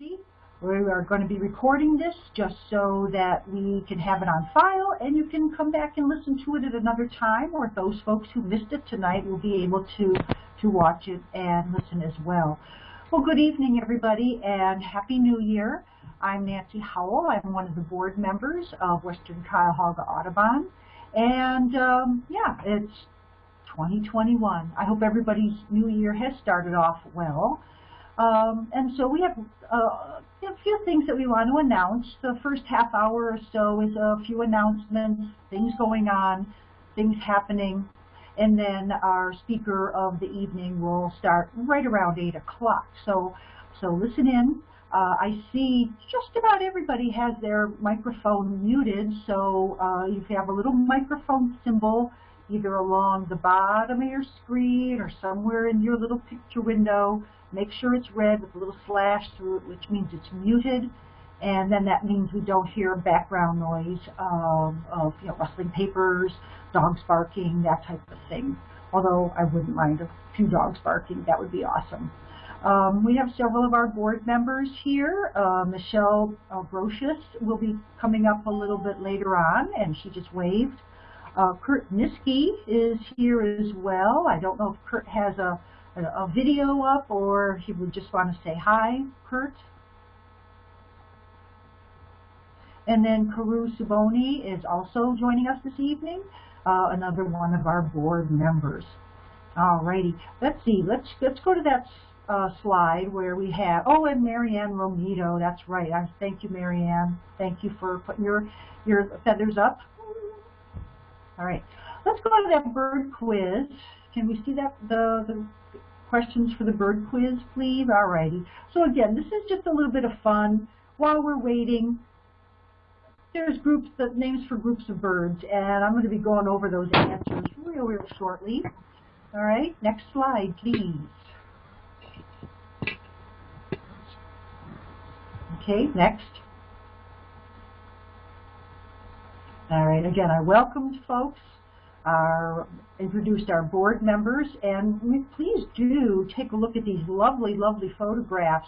We are going to be recording this just so that we can have it on file and you can come back and listen to it at another time or those folks who missed it tonight will be able to, to watch it and listen as well. Well, good evening everybody and Happy New Year. I'm Nancy Howell. I'm one of the board members of Western Cuyahoga Audubon. And um, yeah, it's 2021. I hope everybody's new year has started off well. Um, and so we have uh, a few things that we want to announce. The first half hour or so is a few announcements, things going on, things happening, and then our speaker of the evening will start right around 8 o'clock. So, so listen in. Uh, I see just about everybody has their microphone muted, so uh, you have a little microphone symbol either along the bottom of your screen or somewhere in your little picture window. Make sure it's red with a little slash through it, which means it's muted. And then that means we don't hear background noise of, of you know, rustling papers, dogs barking, that type of thing. Although I wouldn't mind a few dogs barking, that would be awesome. Um, we have several of our board members here. Uh, Michelle uh, will be coming up a little bit later on, and she just waved. Uh, Kurt Niski is here as well. I don't know if Kurt has a, a, a video up or he would just want to say hi, Kurt. And then Karu Suboni is also joining us this evening, uh, another one of our board members. Alrighty, let's see, let's, let's go to that uh, slide where we have, oh, and Marianne Romito, that's right. I thank you, Marianne. Thank you for putting your, your feathers up. All right, let's go to that bird quiz. Can we see that the, the questions for the bird quiz, please? All righty. So again, this is just a little bit of fun. While we're waiting, there's groups, the names for groups of birds, and I'm going to be going over those answers real, real shortly. All right, next slide, please. Okay, next. All right, again, I welcomed folks, our, introduced our board members, and please do take a look at these lovely, lovely photographs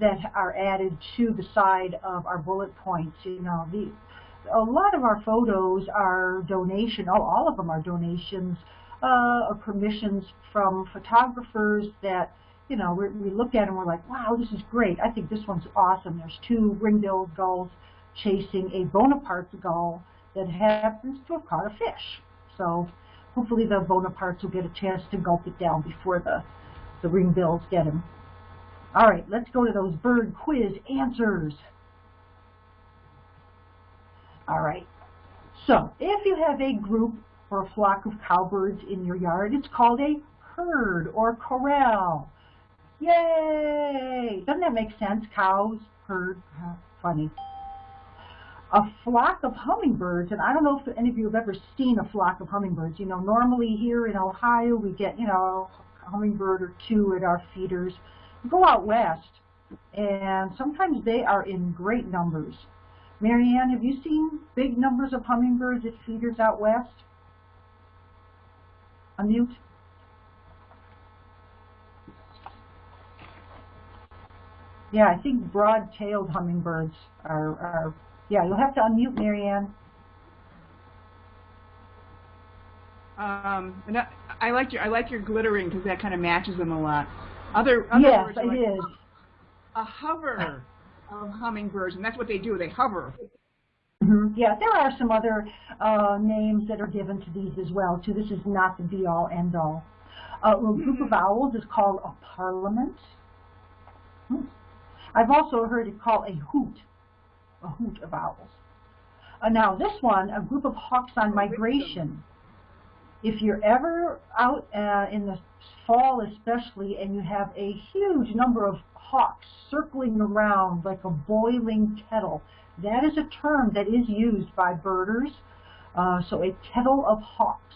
that are added to the side of our bullet points. You know, the, a lot of our photos are donation, oh, all of them are donations uh, or permissions from photographers that you know, we look at them, we're like, wow, this is great. I think this one's awesome. There's two ring-billed gulls chasing a Bonaparte gull that happens to have caught a fish. So hopefully the Bonapartes will get a chance to gulp it down before the, the ring-bills get him. All right, let's go to those bird quiz answers. All right, so if you have a group or a flock of cowbirds in your yard, it's called a herd or corral. Yay! Doesn't that make sense? Cows, herd, funny. A flock of hummingbirds, and I don't know if any of you have ever seen a flock of hummingbirds. You know, normally here in Ohio we get, you know, a hummingbird or two at our feeders. Go out west, and sometimes they are in great numbers. Marianne, have you seen big numbers of hummingbirds at feeders out west? Unmute. Yeah, I think broad-tailed hummingbirds are, are, yeah, you'll have to unmute Marianne. Um, and I, I like your I like your glittering because that kind of matches them a lot. Other, other yes, birds it like is. A hover of hummingbirds, and that's what they do. They hover. Mm -hmm. Yeah, there are some other uh, names that are given to these as well. Too. This is not the be-all, end-all. Uh, a group of mm-hmm. owls is called a parliament. Hmm. I've also heard it called a hoot, a hoot of owls. Uh, now this one, a group of hawks on migration. If you're ever out uh, in the fall especially and you have a huge number of hawks circling around like a boiling kettle, that is a term that is used by birders. Uh, so a kettle of hawks.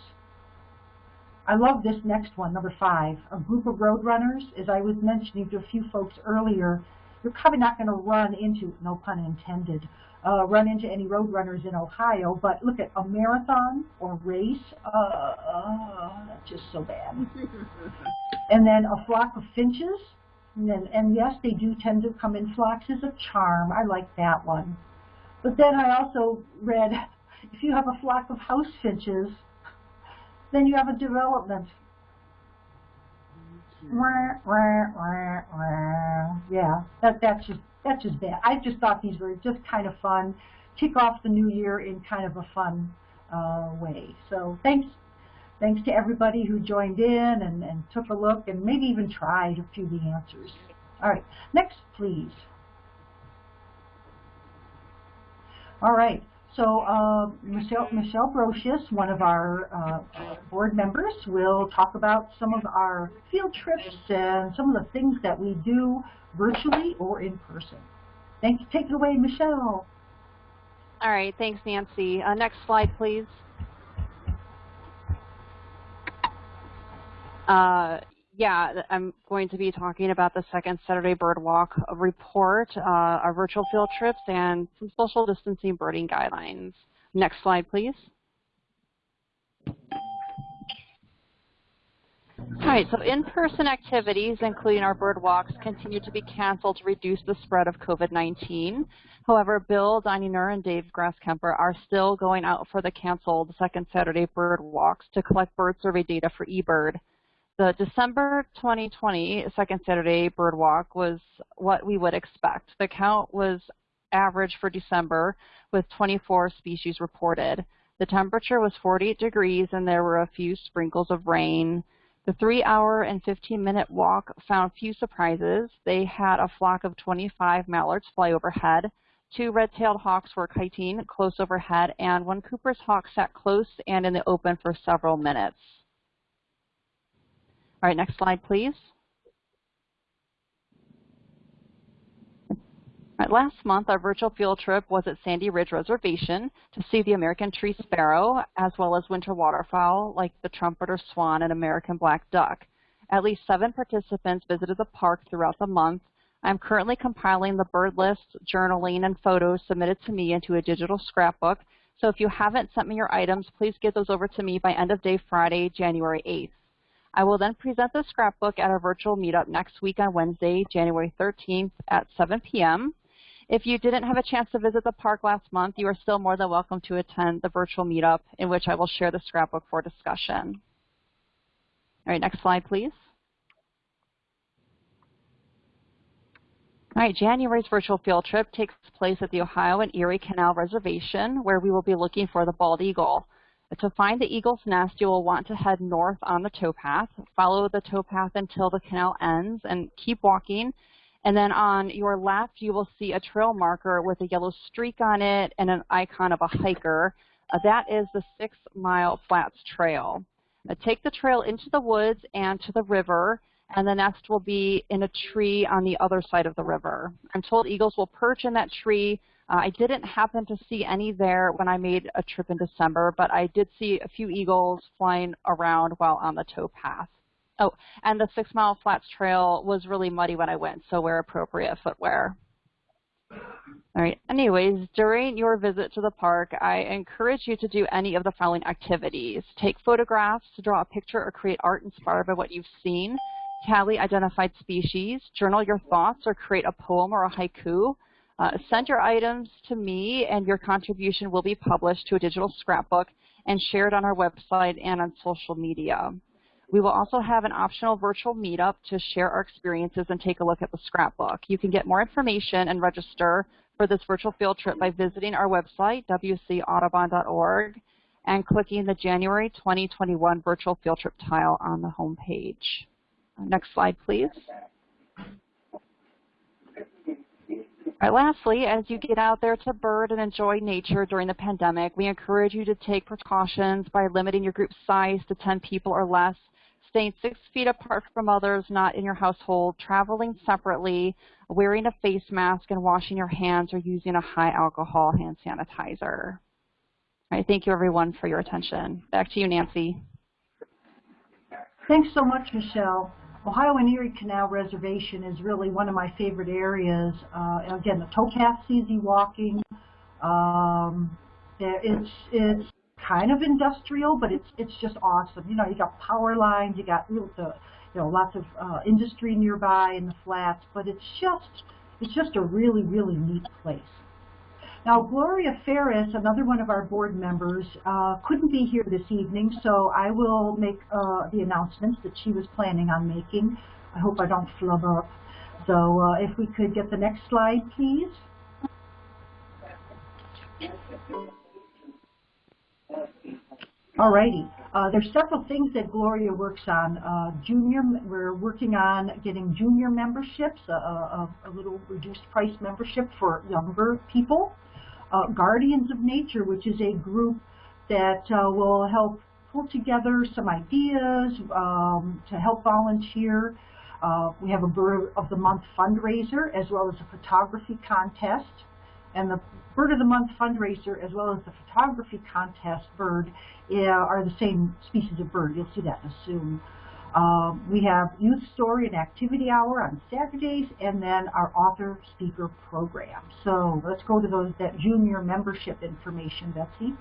I love this next one, number five. A group of roadrunners, as I was mentioning to a few folks earlier, you're probably not going to run into, no pun intended, uh, run into any roadrunners in Ohio, but look at a marathon or race, uh, uh, that's just so bad. and then a flock of finches, And, then, and yes, they do tend to come in floxes of charm. I like that one. But then I also read, if you have a flock of house finches, then you have a development. Wah, wah, wah, wah. Yeah, that, that's just that's just bad. I just thought these were just kind of fun. Kick off the new year in kind of a fun uh, way. So thanks, thanks to everybody who joined in and, and took a look and maybe even tried a few of the answers. All right, next please. All right, so uh, Michelle, Michelle Brocious, one of our uh, board members, will talk about some of our field trips and some of the things that we do virtually or in person. Thank you. Take it away, Michelle. All right. Thanks, Nancy. Uh, next slide, please. Uh, yeah, I'm going to be talking about the second Saturday Bird Walk report, uh, our virtual field trips, and some social distancing birding guidelines. Next slide, please. All right, so in-person activities, including our bird walks, continue to be canceled to reduce the spread of COVID-19. However, Bill Deininger and Dave Grasskemper are still going out for the canceled second Saturday bird walks to collect bird survey data for eBird. The December 2020 second Saturday bird walk was what we would expect. The count was average for December with 24 species reported. The temperature was 48 degrees and there were a few sprinkles of rain. The three hour and 15 minute walk found few surprises. They had a flock of 25 mallards fly overhead. Two red-tailed hawks were kiting close overhead, and one Cooper's hawk sat close and in the open for several minutes. All right, next slide, please. Right, last month, our virtual field trip was at Sandy Ridge Reservation to see the American tree sparrow, as well as winter waterfowl like the trumpeter swan and American black duck. At least seven participants visited the park throughout the month. I'm currently compiling the bird list, journaling, and photos submitted to me into a digital scrapbook. So if you haven't sent me your items, please get those over to me by end of day Friday, January 8th. I will then present the scrapbook at our virtual meetup next week on Wednesday, January 13th at 7 p.m. If you didn't have a chance to visit the park last month, you are still more than welcome to attend the virtual meetup in which I will share the scrapbook for discussion. All right, next slide, please. All right, January's virtual field trip takes place at the Ohio and Erie Canal Reservation, where we will be looking for the bald eagle. To find the eagle's nest, you will want to head north on the towpath, follow the towpath until the canal ends, and keep walking. And then on your left, you will see a trail marker with a yellow streak on it and an icon of a hiker. Uh, that is the Six Mile Flats Trail. Uh, take the trail into the woods and to the river, and the nest will be in a tree on the other side of the river. I'm told eagles will perch in that tree uh, I didn't happen to see any there when I made a trip in December, but I did see a few eagles flying around while on the towpath. Oh, and the Six Mile Flats Trail was really muddy when I went, so wear appropriate footwear. All right, anyways, during your visit to the park, I encourage you to do any of the following activities. Take photographs, draw a picture or create art inspired by what you've seen, tally identified species, journal your thoughts or create a poem or a haiku, uh, send your items to me and your contribution will be published to a digital scrapbook and shared on our website and on social media. We will also have an optional virtual meetup to share our experiences and take a look at the scrapbook. You can get more information and register for this virtual field trip by visiting our website, wcaudubon.org, and clicking the January 2021 virtual field trip tile on the home page. Next slide, please. Right, lastly, as you get out there to bird and enjoy nature during the pandemic, we encourage you to take precautions by limiting your group size to 10 people or less, staying six feet apart from others not in your household, traveling separately, wearing a face mask, and washing your hands or using a high alcohol hand sanitizer. All right, thank you everyone for your attention. Back to you, Nancy. Thanks so much, Michelle. Ohio and Erie Canal Reservation is really one of my favorite areas. Uh, again, the towpath's easy walking. Um, it's it's kind of industrial, but it's it's just awesome. You know, you got power lines, you got you know, lots of uh, industry nearby in the flats, but it's just, it's just a really, really neat place. Now, Gloria Ferris, another one of our board members, uh, couldn't be here this evening, so I will make uh, the announcements that she was planning on making. I hope I don't flub up. So uh, if we could get the next slide, please. Alrighty. Uh, there's several things that Gloria works on. Uh, junior, we're working on getting junior memberships, a, a, a little reduced price membership for younger people. Uh, Guardians of Nature, which is a group that uh, will help pull together some ideas um, to help volunteer. Uh, we have a Bird of the Month fundraiser as well as a photography contest. And the Bird of the Month fundraiser as well as the photography contest bird uh, are the same species of bird. You'll see that soon. Um, we have Youth Story and Activity Hour on Saturdays, and then our author speaker program. So let's go to those that junior membership information, Betsy.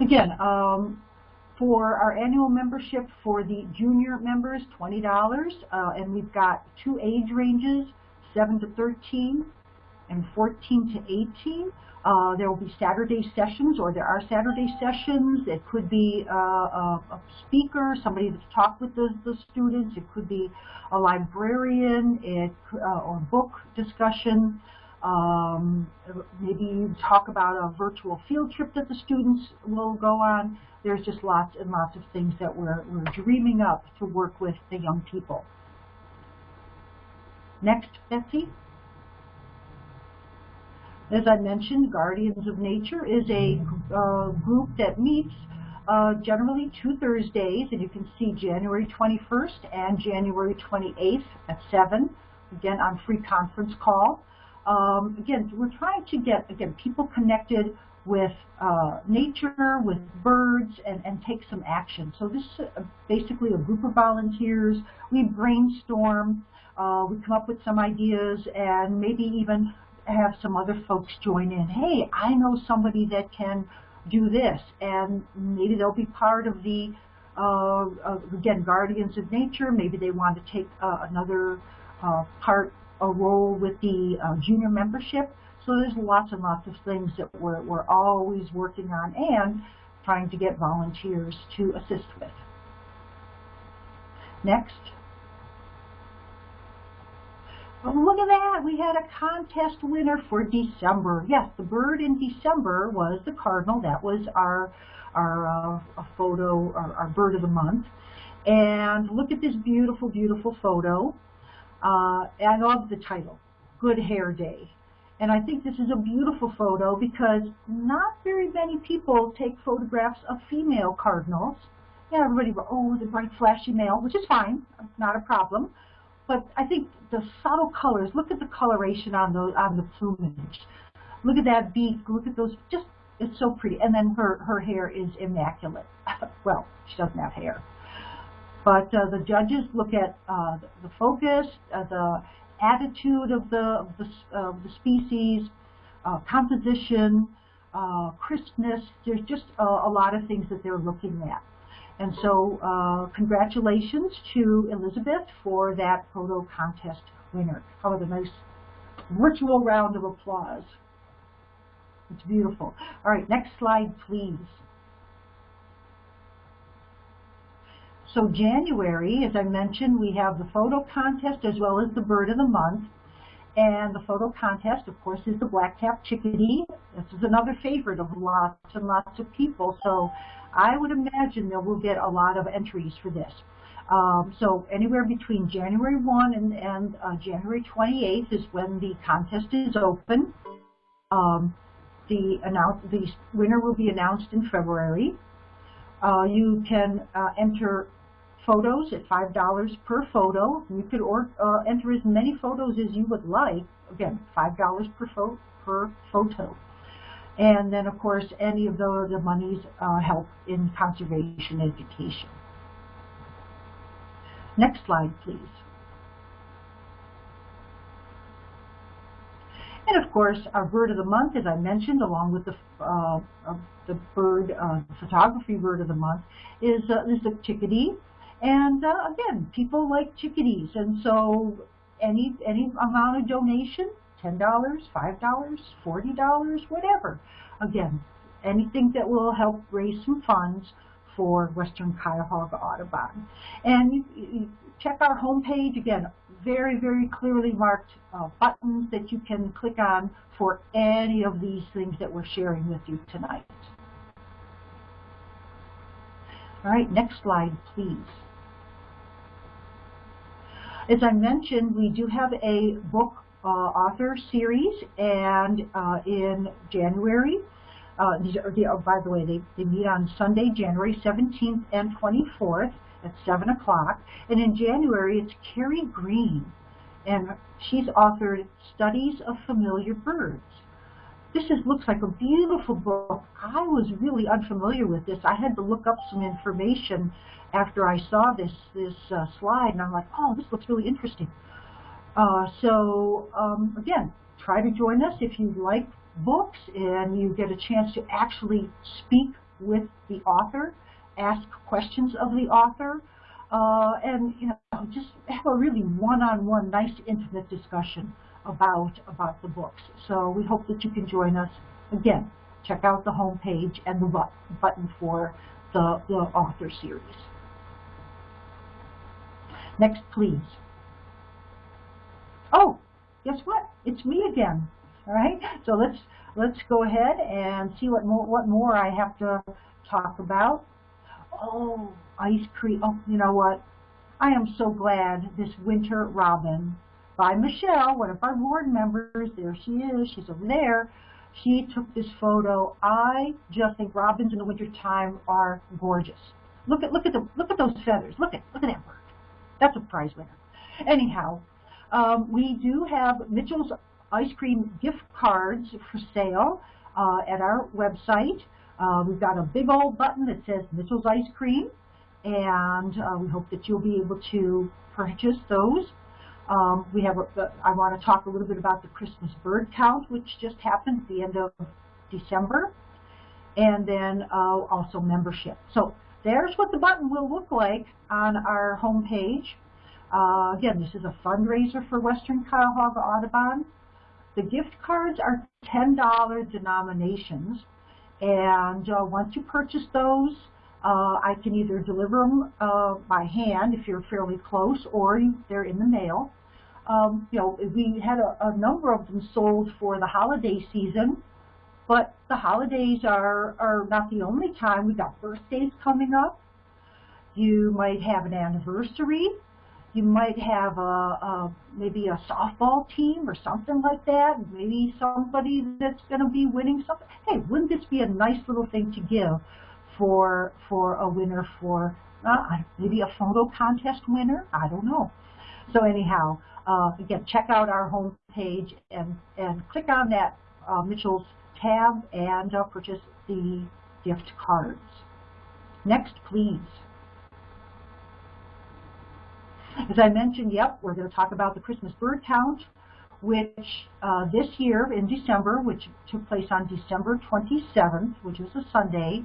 Again, um, for our annual membership for the junior members, $20, uh, and we've got two age ranges, 7 to 13 and 14 to 18. Uh, there will be Saturday sessions, or there are Saturday sessions. It could be uh, a, a, speaker, somebody to talk with the, the, students. It could be a librarian, it, uh, or book discussion. Um, maybe talk about a virtual field trip that the students will go on. There's just lots and lots of things that we're, we're dreaming up to work with the young people. Next, Betsy. As I mentioned, Guardians of Nature is a uh, group that meets uh, generally two Thursdays, and you can see January 21st and January 28th at 7, again on free conference call. Um, again, we're trying to get, again, people connected with uh, nature, with birds, and, and take some action. So this is basically a group of volunteers. We brainstorm, uh, we come up with some ideas, and maybe even have some other folks join in. Hey, I know somebody that can do this, and maybe they'll be part of the, uh, again, Guardians of Nature. Maybe they want to take uh, another uh, part, a role with the uh, junior membership. So there's lots and lots of things that we're, we're always working on and trying to get volunteers to assist with. Next. Oh, look at that. We had a contest winner for December. Yes, the bird in December was the cardinal. That was our, our uh, photo, our, our, bird of the month. And look at this beautiful, beautiful photo. Uh, I love the title, Good Hair Day. And I think this is a beautiful photo because not very many people take photographs of female cardinals. Yeah, everybody, oh, the bright flashy male, which is fine, not a problem. But I think the subtle colors, look at the coloration on the, on the plumage. Look at that beak, look at those, just, it's so pretty. And then her, her hair is immaculate. well, she doesn't have hair. But uh, the judges look at uh, the focus, uh, the attitude of the, of the, of the species, uh, composition, uh, crispness. There's just a, a, lot of things that they're looking at. And so uh, congratulations to Elizabeth for that photo contest winner. How about a nice virtual round of applause. It's beautiful. All right, next slide, please. So January, as I mentioned, we have the photo contest as well as the bird of the month. And the photo contest, of course, is the black-capped chickadee. This is another favorite of lots and lots of people. So I would imagine that we'll get a lot of entries for this. Um, so anywhere between January 1 and, and uh, January 28th is when the contest is open. Um, the, the winner will be announced in February. Uh, you can uh, enter photos at $5 per photo. You could or, uh, enter as many photos as you would like. Again, $5 per, pho per photo. And then, of course, any of the, the monies uh, help in conservation education. Next slide, please. And of course, our bird of the month, as I mentioned, along with the uh, the bird uh, photography bird of the month, is uh, is the chickadee. And uh, again, people like chickadees, and so any any amount of donation, ten dollars, five dollars, forty dollars, whatever. Again, anything that will help raise some funds for Western Cuyahoga Audubon. And check our homepage again very, very clearly marked uh, buttons that you can click on for any of these things that we're sharing with you tonight. All right, next slide, please. As I mentioned, we do have a book uh, author series, and uh, in January, uh, these are, the, oh, by the way, they, they meet on Sunday, January 17th and 24th at 7 o'clock. And in January, it's Carrie Green, and she's authored Studies of Familiar Birds. This is, looks like a beautiful book. I was really unfamiliar with this. I had to look up some information after I saw this this uh, slide, and I'm like, oh, this looks really interesting. Uh, so um, again, try to join us if you like books and you get a chance to actually speak with the author ask questions of the author, uh, and you know just have a really one-on-one, nice, intimate discussion about about the books. So we hope that you can join us. Again, check out the home page and the but button for the, the author series. Next, please. Oh, guess what? It's me again. All right. So let's let's go ahead and see what more what more I have to talk about oh, ice cream. Oh, you know what? I am so glad this Winter Robin by Michelle, one of our board members, there she is, she's over there, she took this photo. I just think robins in the wintertime are gorgeous. Look at look at the look at those feathers. Look at look at that bird. That's a prize winner. Anyhow, um, we do have Mitchell's ice cream gift cards for sale uh, at our website. Uh, we've got a big old button that says Mitchell's Ice Cream, and uh, we hope that you'll be able to purchase those. Um, we have. A, I want to talk a little bit about the Christmas bird count, which just happened at the end of December, and then uh, also membership. So there's what the button will look like on our home page. Uh, again, this is a fundraiser for Western Cuyahoga Audubon. The gift cards are $10 denominations. And uh, once you purchase those, uh, I can either deliver them uh, by hand if you're fairly close, or they're in the mail. Um, you know, we had a, a, number of them sold for the holiday season, but the holidays are, are not the only time. We've got birthdays coming up. You might have an anniversary. You might have a, a maybe a softball team or something like that. Maybe somebody that's going to be winning something. Hey, wouldn't this be a nice little thing to give for for a winner for uh, maybe a photo contest winner? I don't know. So anyhow, uh, again, check out our home page and and click on that uh, Mitchell's tab and uh, purchase the gift cards. Next, please. As I mentioned, yep, we're going to talk about the Christmas bird count, which uh, this year in December, which took place on December 27th, which was a Sunday,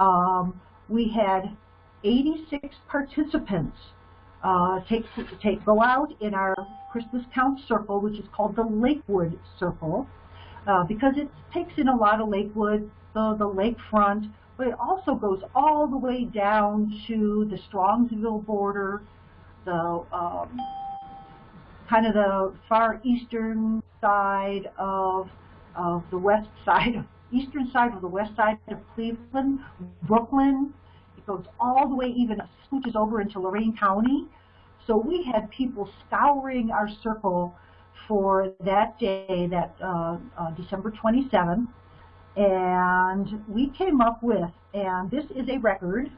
um, we had 86 participants uh, take, take go out in our Christmas count circle, which is called the Lakewood Circle, uh, because it takes in a lot of Lakewood, the, the lakefront, but it also goes all the way down to the Strongsville border, the um, kind of the far eastern side of of the west side, eastern side of the west side of Cleveland, Brooklyn. It goes all the way, even scooches over into Lorain County. So we had people scouring our circle for that day, that uh, uh, December 27th, and we came up with, and this is a record,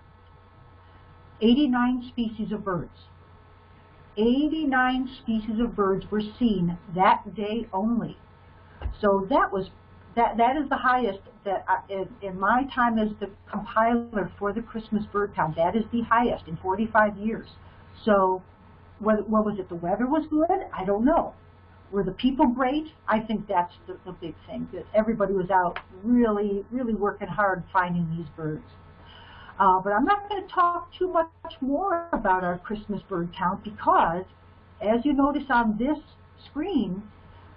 89 species of birds. 89 species of birds were seen that day only. So that was that that is the highest that I, in, in my time as the compiler for the Christmas bird count. That is the highest in 45 years. So what, what was it? The weather was good? I don't know. were the people great? I think that's the, the big thing, that everybody was out really, really working hard finding these birds. Uh, but I'm not going to talk too much more about our Christmas bird count because, as you notice on this screen,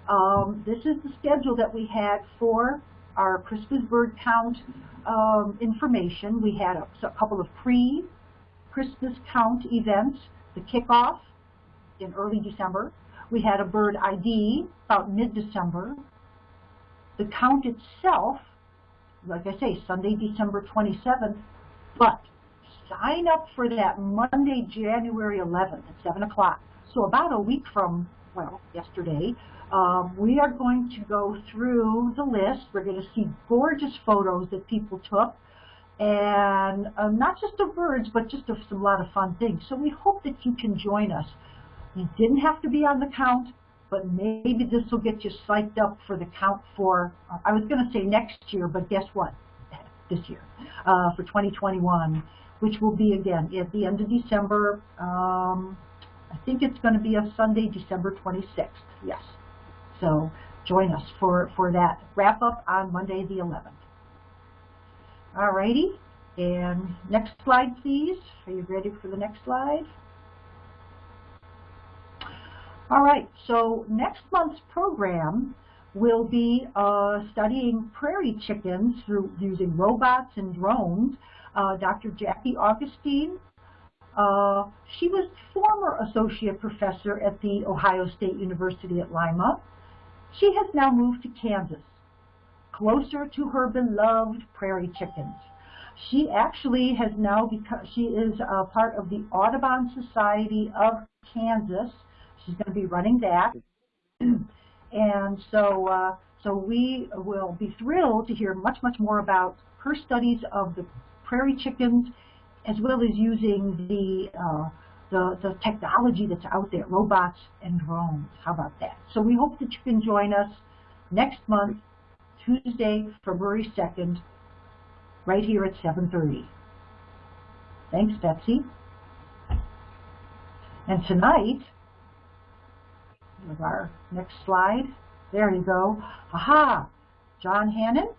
um, this is the schedule that we had for our Christmas bird count um, information. We had a, a couple of pre-Christmas count events, the kickoff in early December. We had a bird ID about mid-December. The count itself, like I say, Sunday, December 27th, but sign up for that Monday, January 11th at 7 o'clock. So about a week from, well, yesterday, um, we are going to go through the list. We're going to see gorgeous photos that people took, and uh, not just of birds, but just of some lot of fun things. So we hope that you can join us. You didn't have to be on the count, but maybe this will get you psyched up for the count for, uh, I was going to say next year, but guess what? This year, uh, for 2021, which will be, again, at the end of December. Um, I think it's going to be a Sunday, December 26th. Yes. So join us for, for that wrap up on Monday the 11th. All righty. and next slide please. Are you ready for the next slide? Alright, so next month's program will be uh, studying prairie chickens through using robots and drones. Uh, Dr. Jackie Augustine uh, she was former associate professor at the Ohio State University at Lima. She has now moved to Kansas, closer to her beloved prairie chickens. She actually has now become, she is a part of the Audubon Society of Kansas. She's going to be running that. and so, uh, so we will be thrilled to hear much, much more about her studies of the prairie chickens as well as using the uh, the, the technology that's out there, robots and drones. How about that? So we hope that you can join us next month, Tuesday, February 2nd, right here at 7.30. Thanks, Betsy. And tonight, with our next slide, there you go. Aha! John Hannon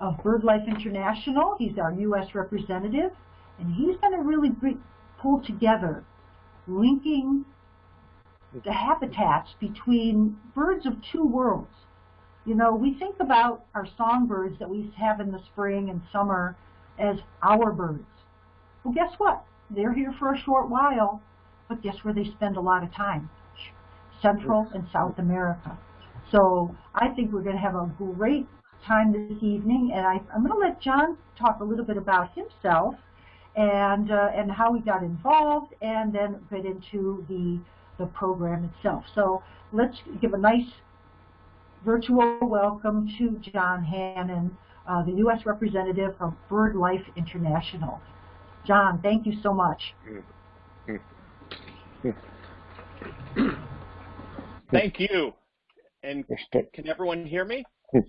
of BirdLife International. He's our U.S. representative, and he's going to really pull together, linking the habitats between birds of two worlds. You know, we think about our songbirds that we have in the spring and summer as our birds. Well, guess what? They're here for a short while, but guess where they spend a lot of time? Central and South America. So I think we're going to have a great time this evening, and I, I'm going to let John talk a little bit about himself and uh, and how we got involved, and then get into the the program itself. So let's give a nice virtual welcome to John Hannon, uh, the U.S. representative from BirdLife International. John, thank you so much. Thank you. And can everyone hear me? A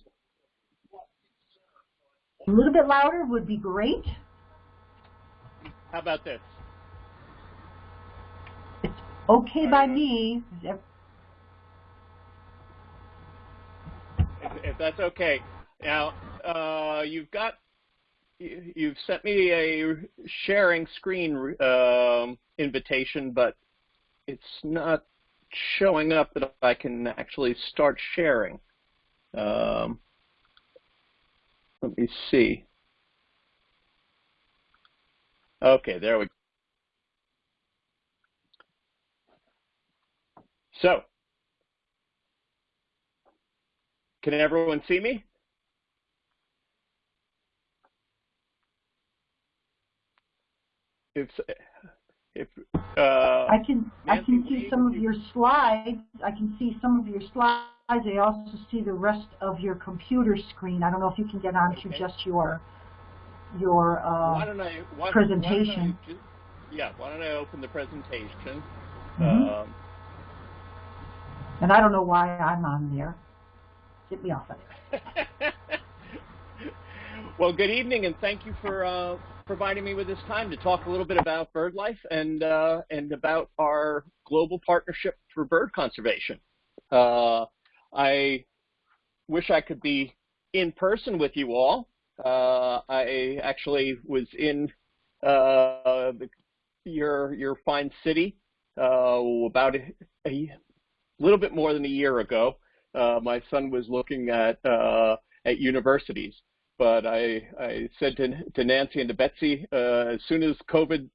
little bit louder would be great. How about this? It's okay by me. If, if that's okay. Now, uh, you've got, you've sent me a sharing screen um, invitation, but it's not showing up that I can actually start sharing. Um, let me see. Okay, there we go. So, can everyone see me? If, if uh, I can I can see some of your slides. I can see some of your slides. I also see the rest of your computer screen. I don't know if you can get onto okay. just your your uh, why don't I, why, presentation. Why I yeah, why don't I open the presentation? Mm -hmm. um, and I don't know why I'm on there. Get me off of it. well, good evening, and thank you for uh, providing me with this time to talk a little bit about BirdLife and uh, and about our global partnership for bird conservation. Uh, I wish I could be in person with you all. Uh, I actually was in uh, your your fine city uh, about a, a, little bit more than a year ago. Uh, my son was looking at at universities, but I I said to, to Nancy and to Betsy, uh, as soon as COVID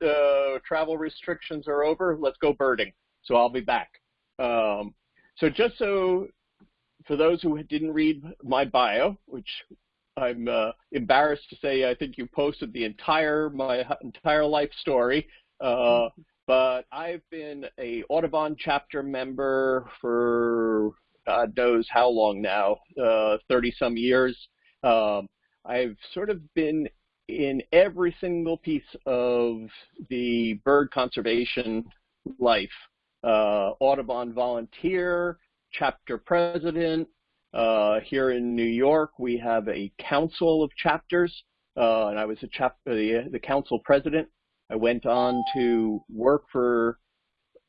travel restrictions are over, let's go birding. So I'll be back. Um, so just so for those who didn't read my bio, which I'm uh, embarrassed to say I think you posted the entire my entire life story. Uh, but I've been a Audubon chapter member for God knows how long now, 30 uh, some years. Um, I've sort of been in every single piece of the bird conservation life. Uh, Audubon volunteer, chapter president, uh, here in New York, we have a council of chapters, uh, and I was the, the council president. I went on to work for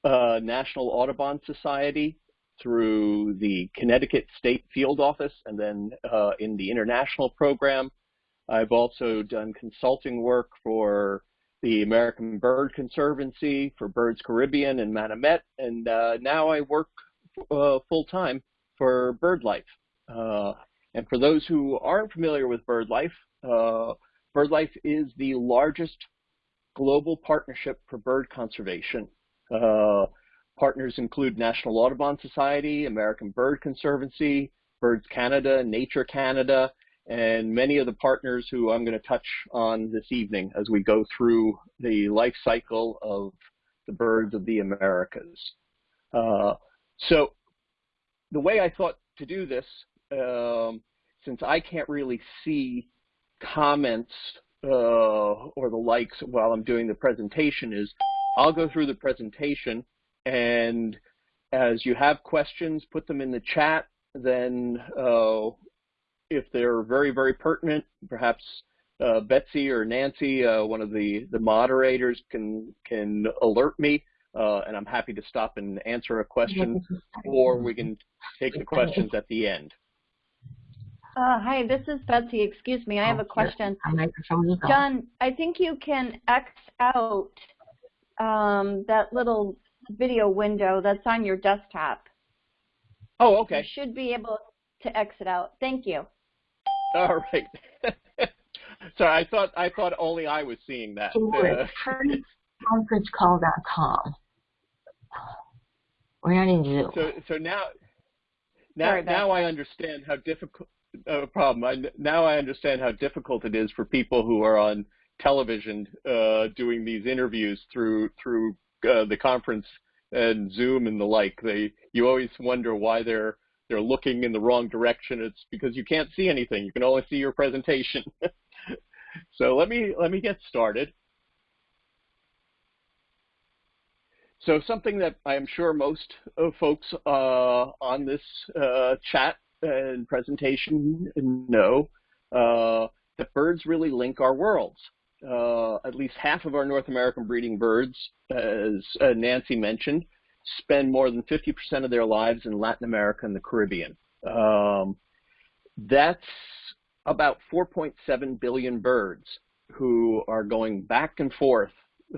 uh, National Audubon Society through the Connecticut State Field Office and then uh, in the international program. I've also done consulting work for the American Bird Conservancy, for Birds Caribbean and Manomet, and uh, now I work uh, full-time for BirdLife. Uh, and for those who aren't familiar with BirdLife, uh, BirdLife is the largest global partnership for bird conservation. Partners include National Audubon Society, American Bird Conservancy, Birds Canada, Nature Canada, and many of the partners who I'm going to touch on this evening as we go through the life cycle of the birds of the Americas. Uh, so the way I thought to do this, um, since I can't really see comments uh, or the likes while I'm doing the presentation, is I'll go through the presentation and as you have questions, put them in the chat. Then uh, if they're very, very pertinent, perhaps uh, Betsy or Nancy, uh, one of the, the moderators, can, can alert me uh, and I'm happy to stop and answer a question, or we can take the questions at the end. Uh, hi, this is Betsy. Excuse me, I have a question. John, I think you can X out um, that little video window that's on your desktop. Oh, okay. You should be able to exit out. Thank you. All right. Sorry, I thought I thought only I was seeing that. Uh, conferencecall.com. We're not in Zoom. So, so now, now, now I understand how difficult. No problem. I, now I understand how difficult it is for people who are on television uh, doing these interviews through through uh, the conference and Zoom and the like. They you always wonder why they're they're looking in the wrong direction. It's because you can't see anything. You can only see your presentation. so let me let me get started. So something that I am sure most folks uh, on this uh, chat and presentation know, uh, that birds really link our worlds. Uh, at least half of our North American breeding birds, as uh, Nancy mentioned, spend more than 50% of their lives in Latin America and the Caribbean. Um, that's about 4.7 billion birds who are going back and forth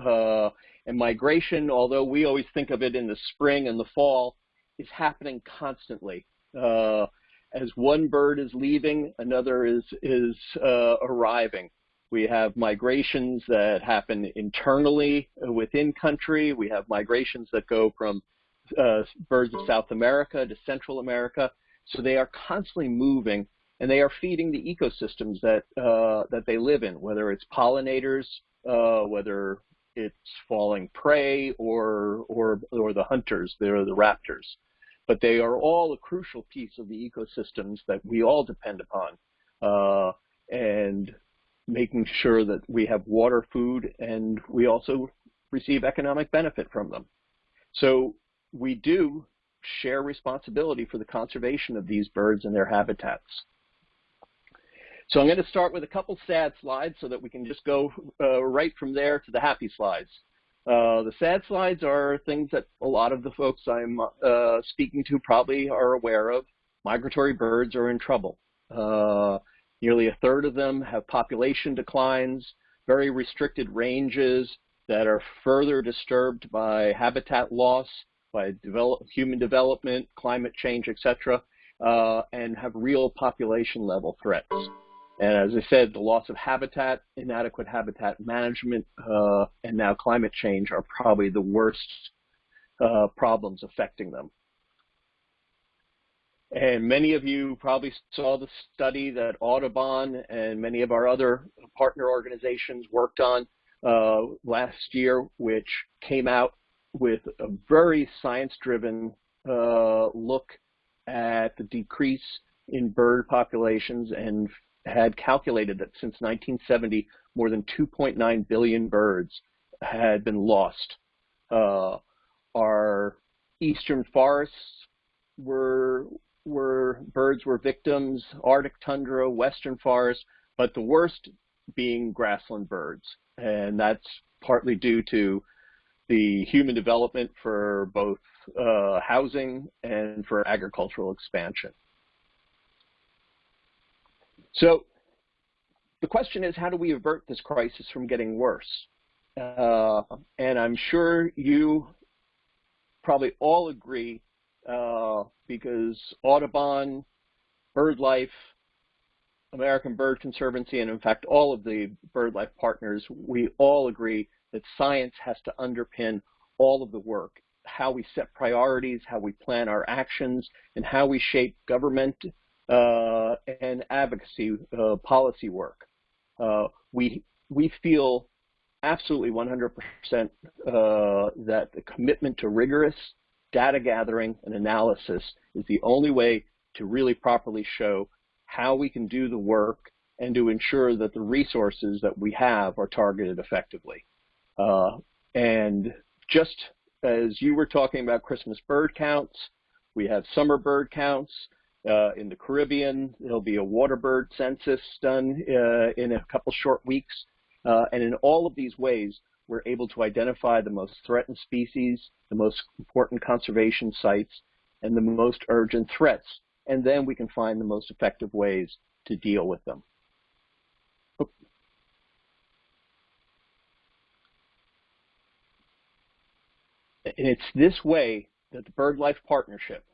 uh, and migration, although we always think of it in the spring and the fall, is happening constantly. Uh, as one bird is leaving, another is, is uh, arriving. We have migrations that happen internally within country. We have migrations that go from uh, birds of South America to Central America. So they are constantly moving and they are feeding the ecosystems that, uh, that they live in, whether it's pollinators, uh, whether it's falling prey or or or the hunters, they're the raptors. But they are all a crucial piece of the ecosystems that we all depend upon, uh, and making sure that we have water, food, and we also receive economic benefit from them. So we do share responsibility for the conservation of these birds and their habitats. So I'm going to start with a couple sad slides so that we can just go uh, right from there to the happy slides. Uh, the sad slides are things that a lot of the folks I'm uh, speaking to probably are aware of. Migratory birds are in trouble. Nearly a third of them have population declines, very restricted ranges that are further disturbed by habitat loss, by develop, human development, climate change, etc., uh, and have real population level threats. And as I said, the loss of habitat, inadequate habitat management, uh, and now climate change are probably the worst uh, problems affecting them. And many of you probably saw the study that Audubon and many of our other partner organizations worked on uh, last year, which came out with a very science-driven uh, look at the decrease in bird populations and had calculated that since 1970, more than 2.9 billion birds had been lost. Uh, our eastern forests were were birds were victims, Arctic tundra, western forests, but the worst being grassland birds, and that's partly due to the human development for both uh, housing and for agricultural expansion. So the question is, how do we avert this crisis from getting worse? Uh, and I'm sure you probably all agree uh, because Audubon, BirdLife, American Bird Conservancy, and in fact all of the BirdLife partners, we all agree that science has to underpin all of the work, how we set priorities, how we plan our actions, and how we shape government uh, and advocacy uh, policy work. Uh, we, we feel absolutely 100% uh, that the commitment to rigorous data gathering and analysis is the only way to really properly show how we can do the work and to ensure that the resources that we have are targeted effectively. Uh, and just as you were talking about Christmas bird counts, we have summer bird counts, uh, in the Caribbean. There'll be a water bird census done uh, in a couple short weeks. Uh, and in all of these ways, we're able to identify the most threatened species, the most important conservation sites, and the most urgent threats. And then we can find the most effective ways to deal with them. And it's this way that the BirdLife Partnership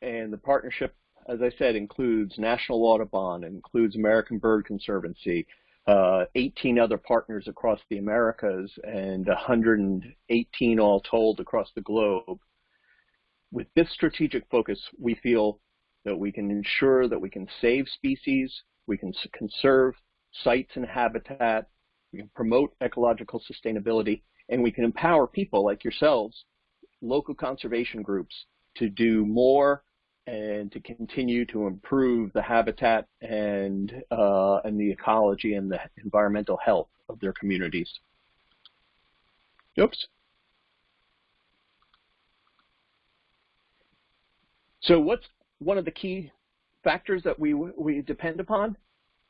and the partnership, as I said, includes National Audubon, includes American Bird Conservancy, uh, 18 other partners across the Americas, and 118 all told across the globe. With this strategic focus, we feel that we can ensure that we can save species, we can conserve sites and habitat, we can promote ecological sustainability, and we can empower people like yourselves, local conservation groups, to do more and to continue to improve the habitat and uh, and the ecology and the environmental health of their communities. Oops. So what's one of the key factors that we we depend upon?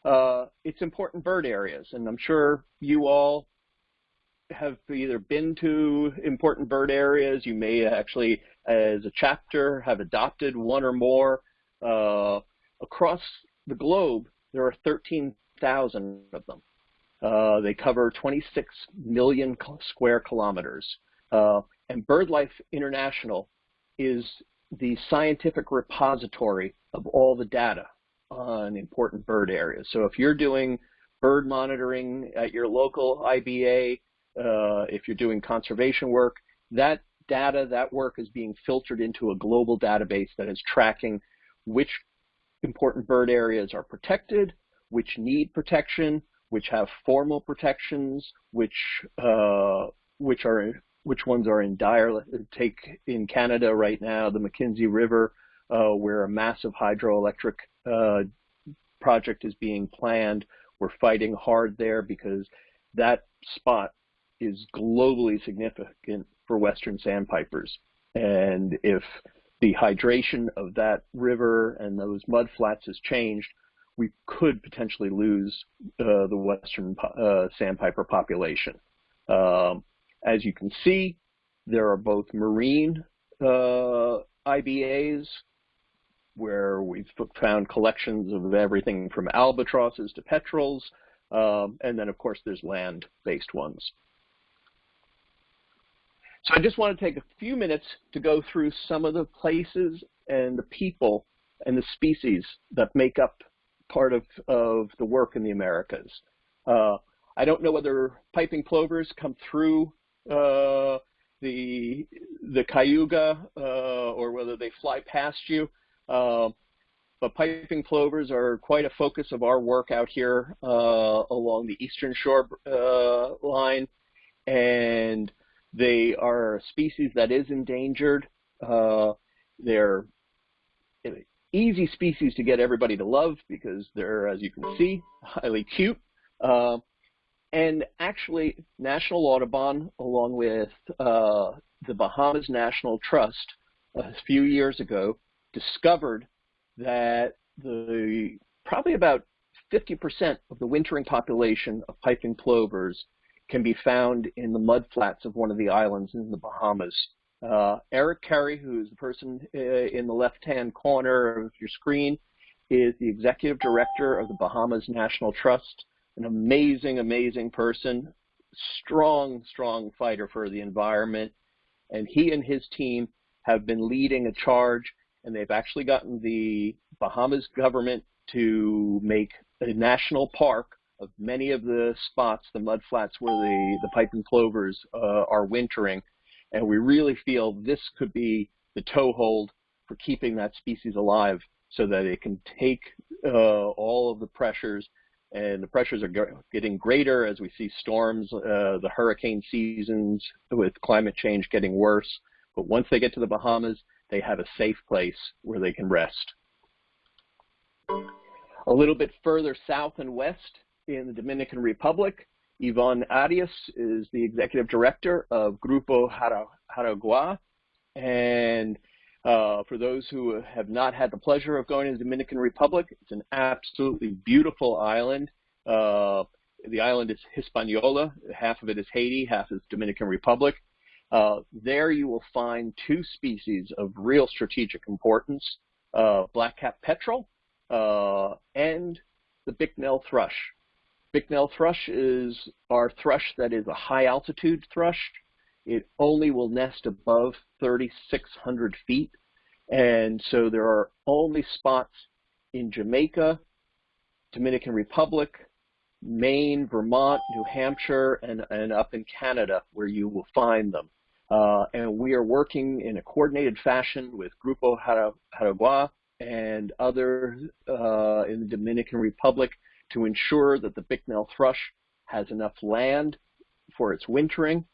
Uh, it's important bird areas, and I'm sure you all have either been to important bird areas, you may actually, as a chapter, have adopted one or more. Uh, across the globe, there are 13,000 of them. Uh, they cover 26 million square kilometers. Uh, and BirdLife International is the scientific repository of all the data on important bird areas. So if you're doing bird monitoring at your local IBA, uh, if you're doing conservation work, that data, that work is being filtered into a global database that is tracking which important bird areas are protected, which need protection, which have formal protections, which uh, which are which ones are in dire. Take in Canada right now, the Mackenzie River, uh, where a massive hydroelectric uh, project is being planned. We're fighting hard there because that spot is globally significant for western sandpipers. And if the hydration of that river and those mud flats has changed, we could potentially lose uh, the western uh, sandpiper population. Um, As you can see, there are both marine uh, IBAs, where we've found collections of everything from albatrosses to petrels, um, and then of course there's land-based ones. So I just want to take a few minutes to go through some of the places and the people and the species that make up part of, of the work in the Americas. Uh, I don't know whether piping plovers come through uh, the the Cayuga uh, or whether they fly past you. Uh, but piping plovers are quite a focus of our work out here uh, along the eastern shore uh, line, and they are a species that is endangered. Uh, they're easy species to get everybody to love because they're, as you can see, highly cute. Uh, and actually, National Audubon, along with uh, the Bahamas National Trust, a few years ago, discovered that the probably about 50% of the wintering population of piping plovers can be found in the mudflats of one of the islands in the Bahamas. Uh, Eric Carey, who is the person uh, in the left-hand corner of your screen, is the executive director of the Bahamas National Trust, an amazing, amazing person, strong, strong fighter for the environment. And he and his team have been leading a charge, and they've actually gotten the Bahamas government to make a national park of many of the spots, the mud flats where the, the piping plovers uh, are wintering and we really feel this could be the toehold for keeping that species alive so that it can take uh, all of the pressures and the pressures are getting greater as we see storms, uh, the hurricane seasons with climate change getting worse. But once they get to the Bahamas, they have a safe place where they can rest. A little bit further south and west in the Dominican Republic, Yvonne Arias is the executive director of Grupo Jaragua. And uh, for those who have not had the pleasure of going to the Dominican Republic, it's an absolutely beautiful island. Uh, the island is Hispaniola. Half of it is Haiti, half is Dominican Republic. Uh, there you will find two species of real strategic importance, uh, black-cap petrel uh, and the Bicknell thrush. Bicknell thrush is our thrush that is a high altitude thrush. It only will nest above 3,600 feet. And so there are only spots in Jamaica, Dominican Republic, Maine, Vermont, New Hampshire, and, and up in Canada where you will find them. Uh, and we are working in a coordinated fashion with Grupo Jaragua and others uh, in the Dominican Republic to ensure that the Bicknell thrush has enough land for its wintering,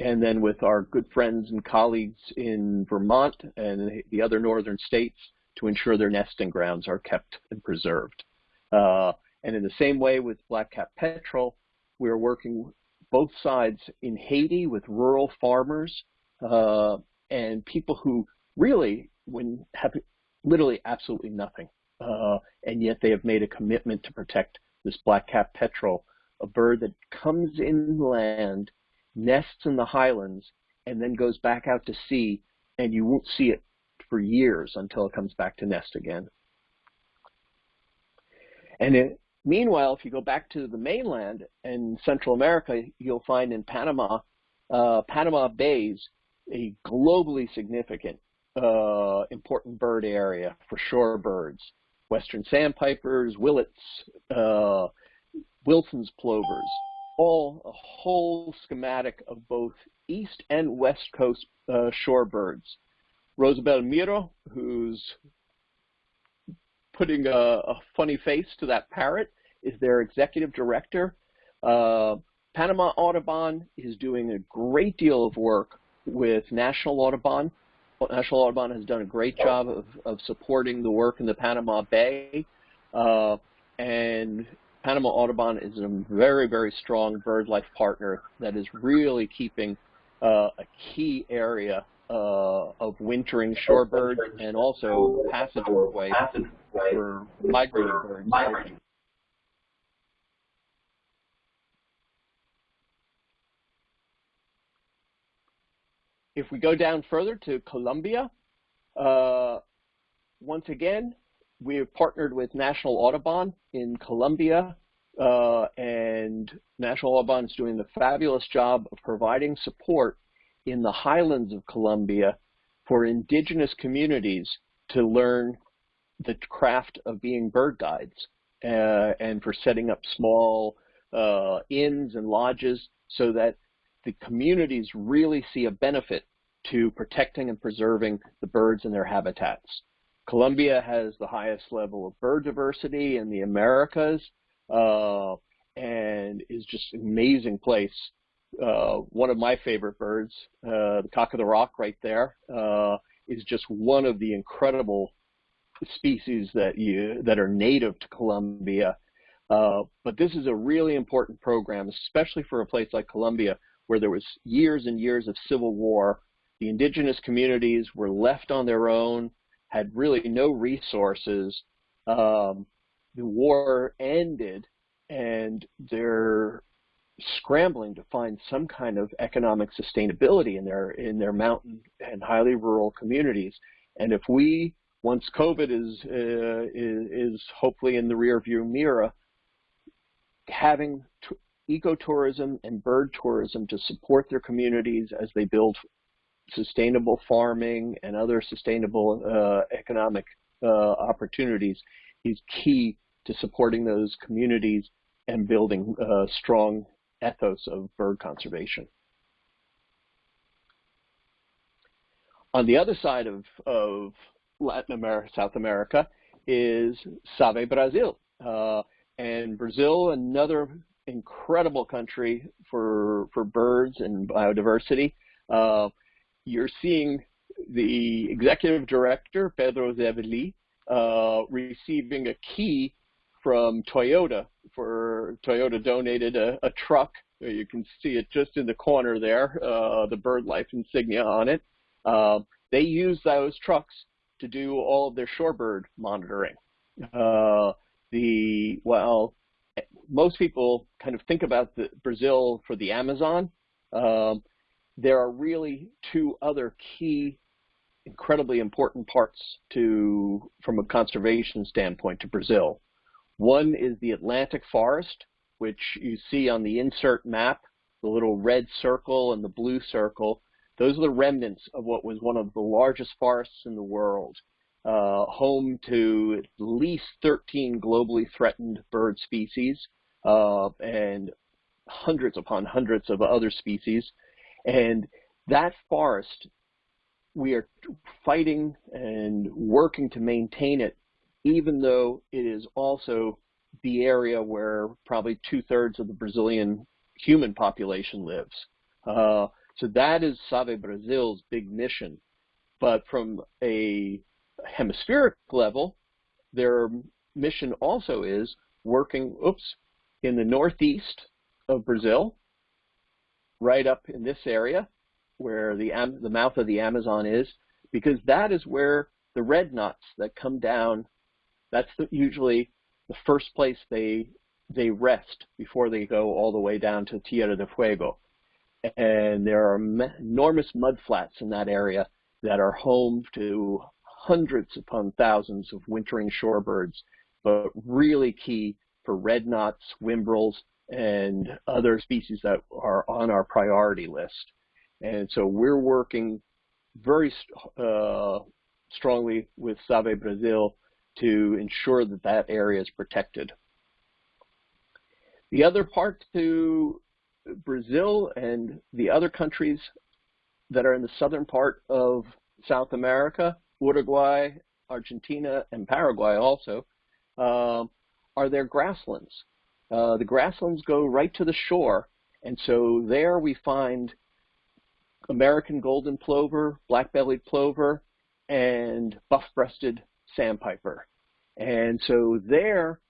and then with our good friends and colleagues in Vermont and the other northern states to ensure their nesting grounds are kept and preserved. Uh, and in the same way with black-cap petrel, we're working both sides in Haiti with rural farmers uh, and people who really when have literally absolutely nothing uh, and yet they have made a commitment to protect this black-cap petrel, a bird that comes inland, nests in the highlands, and then goes back out to sea, and you won't see it for years until it comes back to nest again. And it, meanwhile, if you go back to the mainland in Central America, you'll find in Panama, uh, Panama Bays, a globally significant uh, important bird area for shorebirds western sandpipers, willets, uh, Wilson's plovers, all a whole schematic of both east and west coast uh, shorebirds. Rosabel Miro, who's putting a, a, funny face to that parrot, is their executive director. Uh, Panama Audubon is doing a great deal of work with National Audubon National Audubon has done a great job of, of supporting the work in the Panama Bay. Uh, and Panama Audubon is a very, very strong BirdLife partner that is really keeping uh, a key area uh, of wintering shorebirds and also passageway for migrating birds. If we go down further to Colombia, uh, once again, we have partnered with National Audubon in Colombia, uh, and National Audubon is doing the fabulous job of providing support in the highlands of Colombia for indigenous communities to learn the craft of being bird guides uh, and for setting up small uh, inns and lodges so that the communities really see a benefit to protecting and preserving the birds and their habitats. Colombia has the highest level of bird diversity in the Americas uh, and is just an amazing place. Uh, one of my favorite birds, uh, the cock of the rock right there, uh, is just one of the incredible species that you that are native to Colombia. Uh, but this is a really important program, especially for a place like Colombia, where there was years and years of civil war. The indigenous communities were left on their own, had really no resources. Um, the war ended, and they're scrambling to find some kind of economic sustainability in their in their mountain and highly rural communities. And if we, once COVID is uh, is, is hopefully in the rearview mirror, having ecotourism and bird tourism to support their communities as they build sustainable farming and other sustainable uh, economic uh, opportunities is key to supporting those communities and building a strong ethos of bird conservation. On the other side of, of Latin America, South America, is Save Brazil. Uh, and Brazil, another incredible country for for birds and biodiversity. Uh, you're seeing the executive director Pedro Develey uh, receiving a key from Toyota for Toyota donated a, a, truck. You can see it just in the corner there, uh, the BirdLife insignia on it. Uh, they use those trucks to do all of their shorebird monitoring. Uh, the well, most people kind of think about the, Brazil for the Amazon. Um, there are really two other key, incredibly important parts to, from a conservation standpoint, to Brazil. One is the Atlantic forest, which you see on the insert map, the little red circle and the blue circle. Those are the remnants of what was one of the largest forests in the world uh, home to at least 13 globally threatened bird species uh, and hundreds upon hundreds of other species. And that forest, we are fighting and working to maintain it, even though it is also the area where probably two-thirds of the Brazilian human population lives. Uh, so that is Save Brazil's big mission. But from a hemispheric level, their mission also is working, oops, in the northeast of Brazil, right up in this area where the, the mouth of the Amazon is, because that is where the red knots that come down, that's the, usually the first place they they rest before they go all the way down to Tierra del Fuego. And there are enormous mud flats in that area that are home to hundreds upon thousands of wintering shorebirds, but really key for red knots, whimbrels, and other species that are on our priority list. And so we're working very uh, strongly with Save Brazil to ensure that that area is protected. The other part to Brazil and the other countries that are in the southern part of South America Uruguay, Argentina, and Paraguay also, um, are their grasslands. Uh, the grasslands go right to the shore, and so there we find American golden plover, black-bellied plover, and buff-breasted sandpiper. And so there,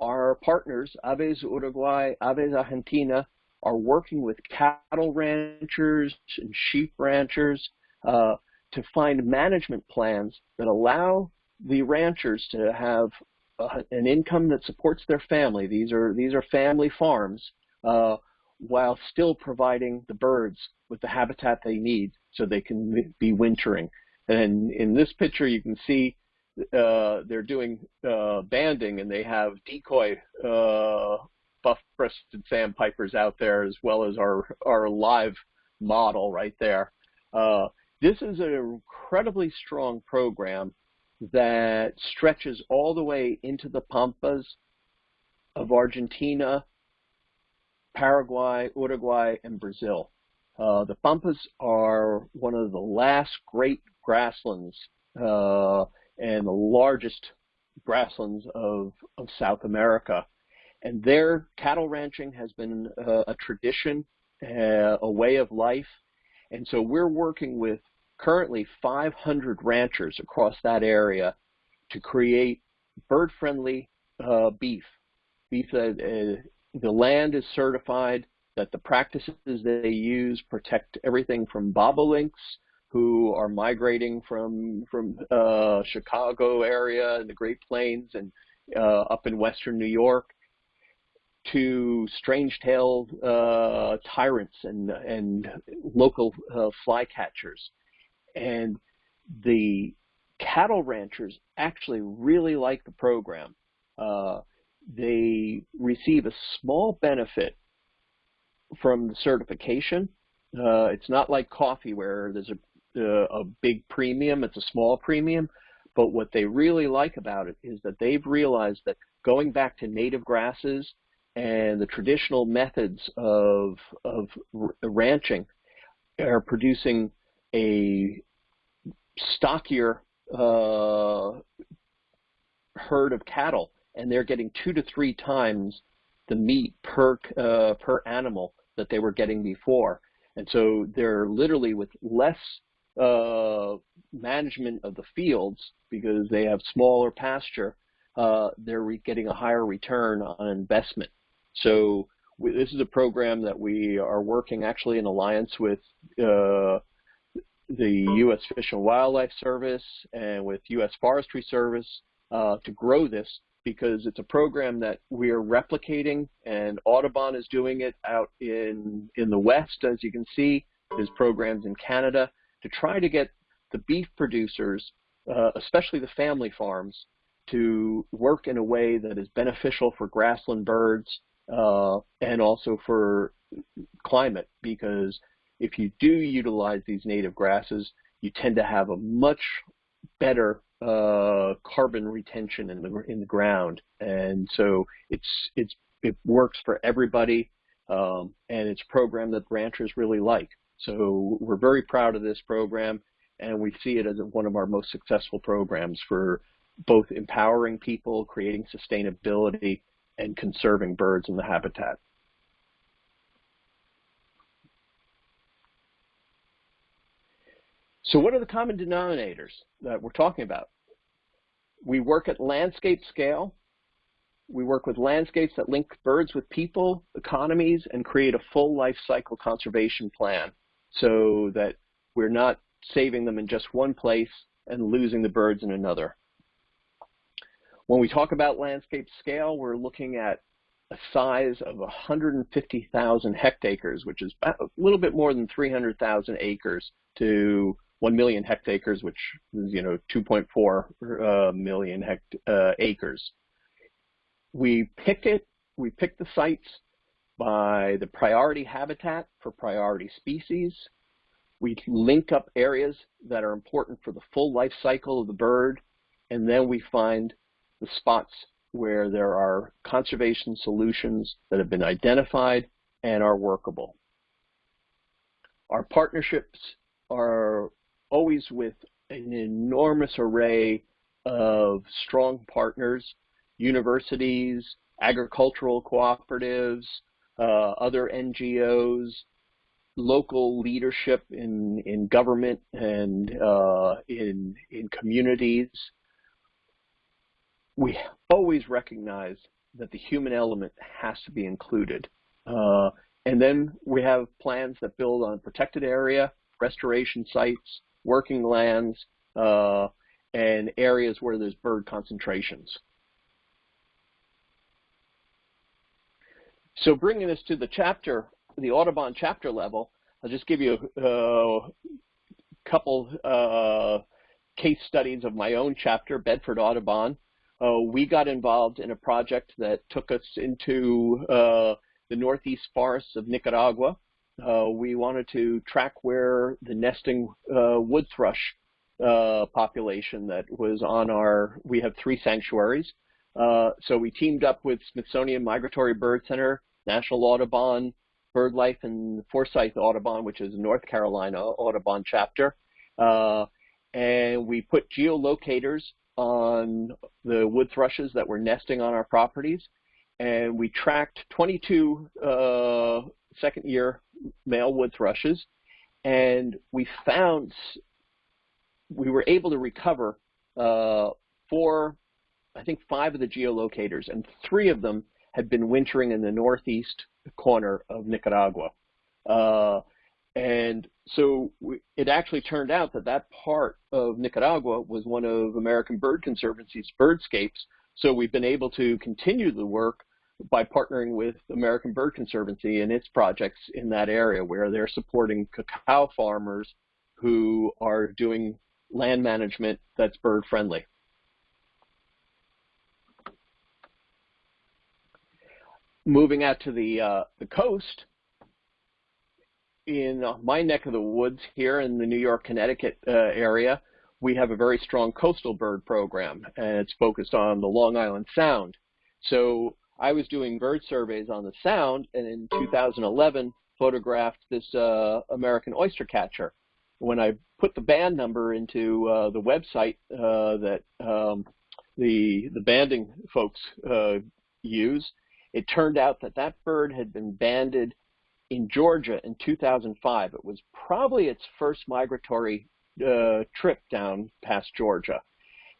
our partners, Aves Uruguay, Aves Argentina, are working with cattle ranchers and sheep ranchers uh, to find management plans that allow the ranchers to have uh, an income that supports their family. These are these are family farms, uh, while still providing the birds with the habitat they need so they can be wintering. And in this picture, you can see uh, they're doing uh, banding, and they have decoy uh, buff-breasted sandpipers out there, as well as our our live model right there. Uh, this is an incredibly strong program that stretches all the way into the pampas of Argentina, Paraguay, Uruguay, and Brazil. Uh, the Pampas are one of the last great grasslands uh, and the largest grasslands of, of South America. And their cattle ranching has been uh, a tradition, uh, a way of life. And so we're working with currently 500 ranchers across that area to create bird-friendly uh, beef. Beef that uh, the land is certified, that the practices they use protect everything from bobolinks who are migrating from from uh, Chicago area and the Great Plains and uh, up in western New York to strange-tailed uh, tyrants and and local uh, flycatchers, and the cattle ranchers actually really like the program. Uh, they receive a small benefit from the certification. Uh, it's not like coffee where there's a uh, a big premium. It's a small premium. But what they really like about it is that they've realized that going back to native grasses and the traditional methods of, of ranching are producing a stockier uh, herd of cattle, and they're getting two to three times the meat per uh, per animal that they were getting before. And so they're literally with less uh, management of the fields because they have smaller pasture, uh, they're getting a higher return on investment. So we, this is a program that we are working actually in alliance with uh, the U.S. Fish and Wildlife Service and with U.S. Forestry Service uh, to grow this because it's a program that we are replicating and Audubon is doing it out in, in the West, as you can see. There's programs in Canada to try to get the beef producers, uh, especially the family farms, to work in a way that is beneficial for grassland birds uh, and also for climate because if you do utilize these native grasses, you tend to have a much better uh, carbon retention in the in the ground, and so it's it's it works for everybody, um, and it's a program that ranchers really like. So we're very proud of this program, and we see it as one of our most successful programs for both empowering people, creating sustainability, and conserving birds in the habitat. So what are the common denominators that we're talking about? We work at landscape scale. We work with landscapes that link birds with people, economies, and create a full life cycle conservation plan so that we're not saving them in just one place and losing the birds in another. When we talk about landscape scale, we're looking at a size of 150,000 hectares, which is a little bit more than 300,000 acres to 1 million hectares, which is, you know, 2.4 uh, million hect uh, acres. We pick it, we pick the sites by the priority habitat for priority species. We link up areas that are important for the full life cycle of the bird, and then we find the spots where there are conservation solutions that have been identified and are workable. Our partnerships are always with an enormous array of strong partners, universities, agricultural cooperatives, uh, other NGOs, local leadership in, in government and uh, in, in communities. We always recognize that the human element has to be included. Uh, and then we have plans that build on protected area, restoration sites, working lands, uh, and areas where there's bird concentrations. So bringing this to the chapter, the Audubon chapter level, I'll just give you uh, couple uh, case studies of my own chapter, Bedford Audubon. Uh, we got involved in a project that took us into uh, the northeast forests of Nicaragua. Uh, we wanted to track where the nesting uh, wood thrush uh, population that was on our, we have three sanctuaries. Uh, so we teamed up with Smithsonian Migratory Bird Center, National Audubon, BirdLife, and Forsyth Audubon, which is North Carolina Audubon chapter. Uh, and we put geolocators on the wood thrushes that were nesting on our properties. And we tracked 22 uh, second year male wood thrushes. And we found we were able to recover uh, four, I think five of the geolocators, and three of them had been wintering in the northeast corner of Nicaragua. Uh, and so we, it actually turned out that that part of Nicaragua was one of American Bird Conservancy's birdscapes. So we've been able to continue the work by partnering with American Bird Conservancy and its projects in that area where they're supporting cacao farmers who are doing land management that's bird friendly. Moving out to the, uh, the coast, in my neck of the woods here in the New York, Connecticut uh, area, we have a very strong coastal bird program, and it's focused on the Long Island Sound. So I was doing bird surveys on the Sound, and in 2011 photographed this uh, American oyster catcher when I put the band number into uh, the website uh, that um, the the banding folks uh, use, it turned out that that bird had been banded in Georgia in 2005. It was probably its first migratory uh, trip down past Georgia,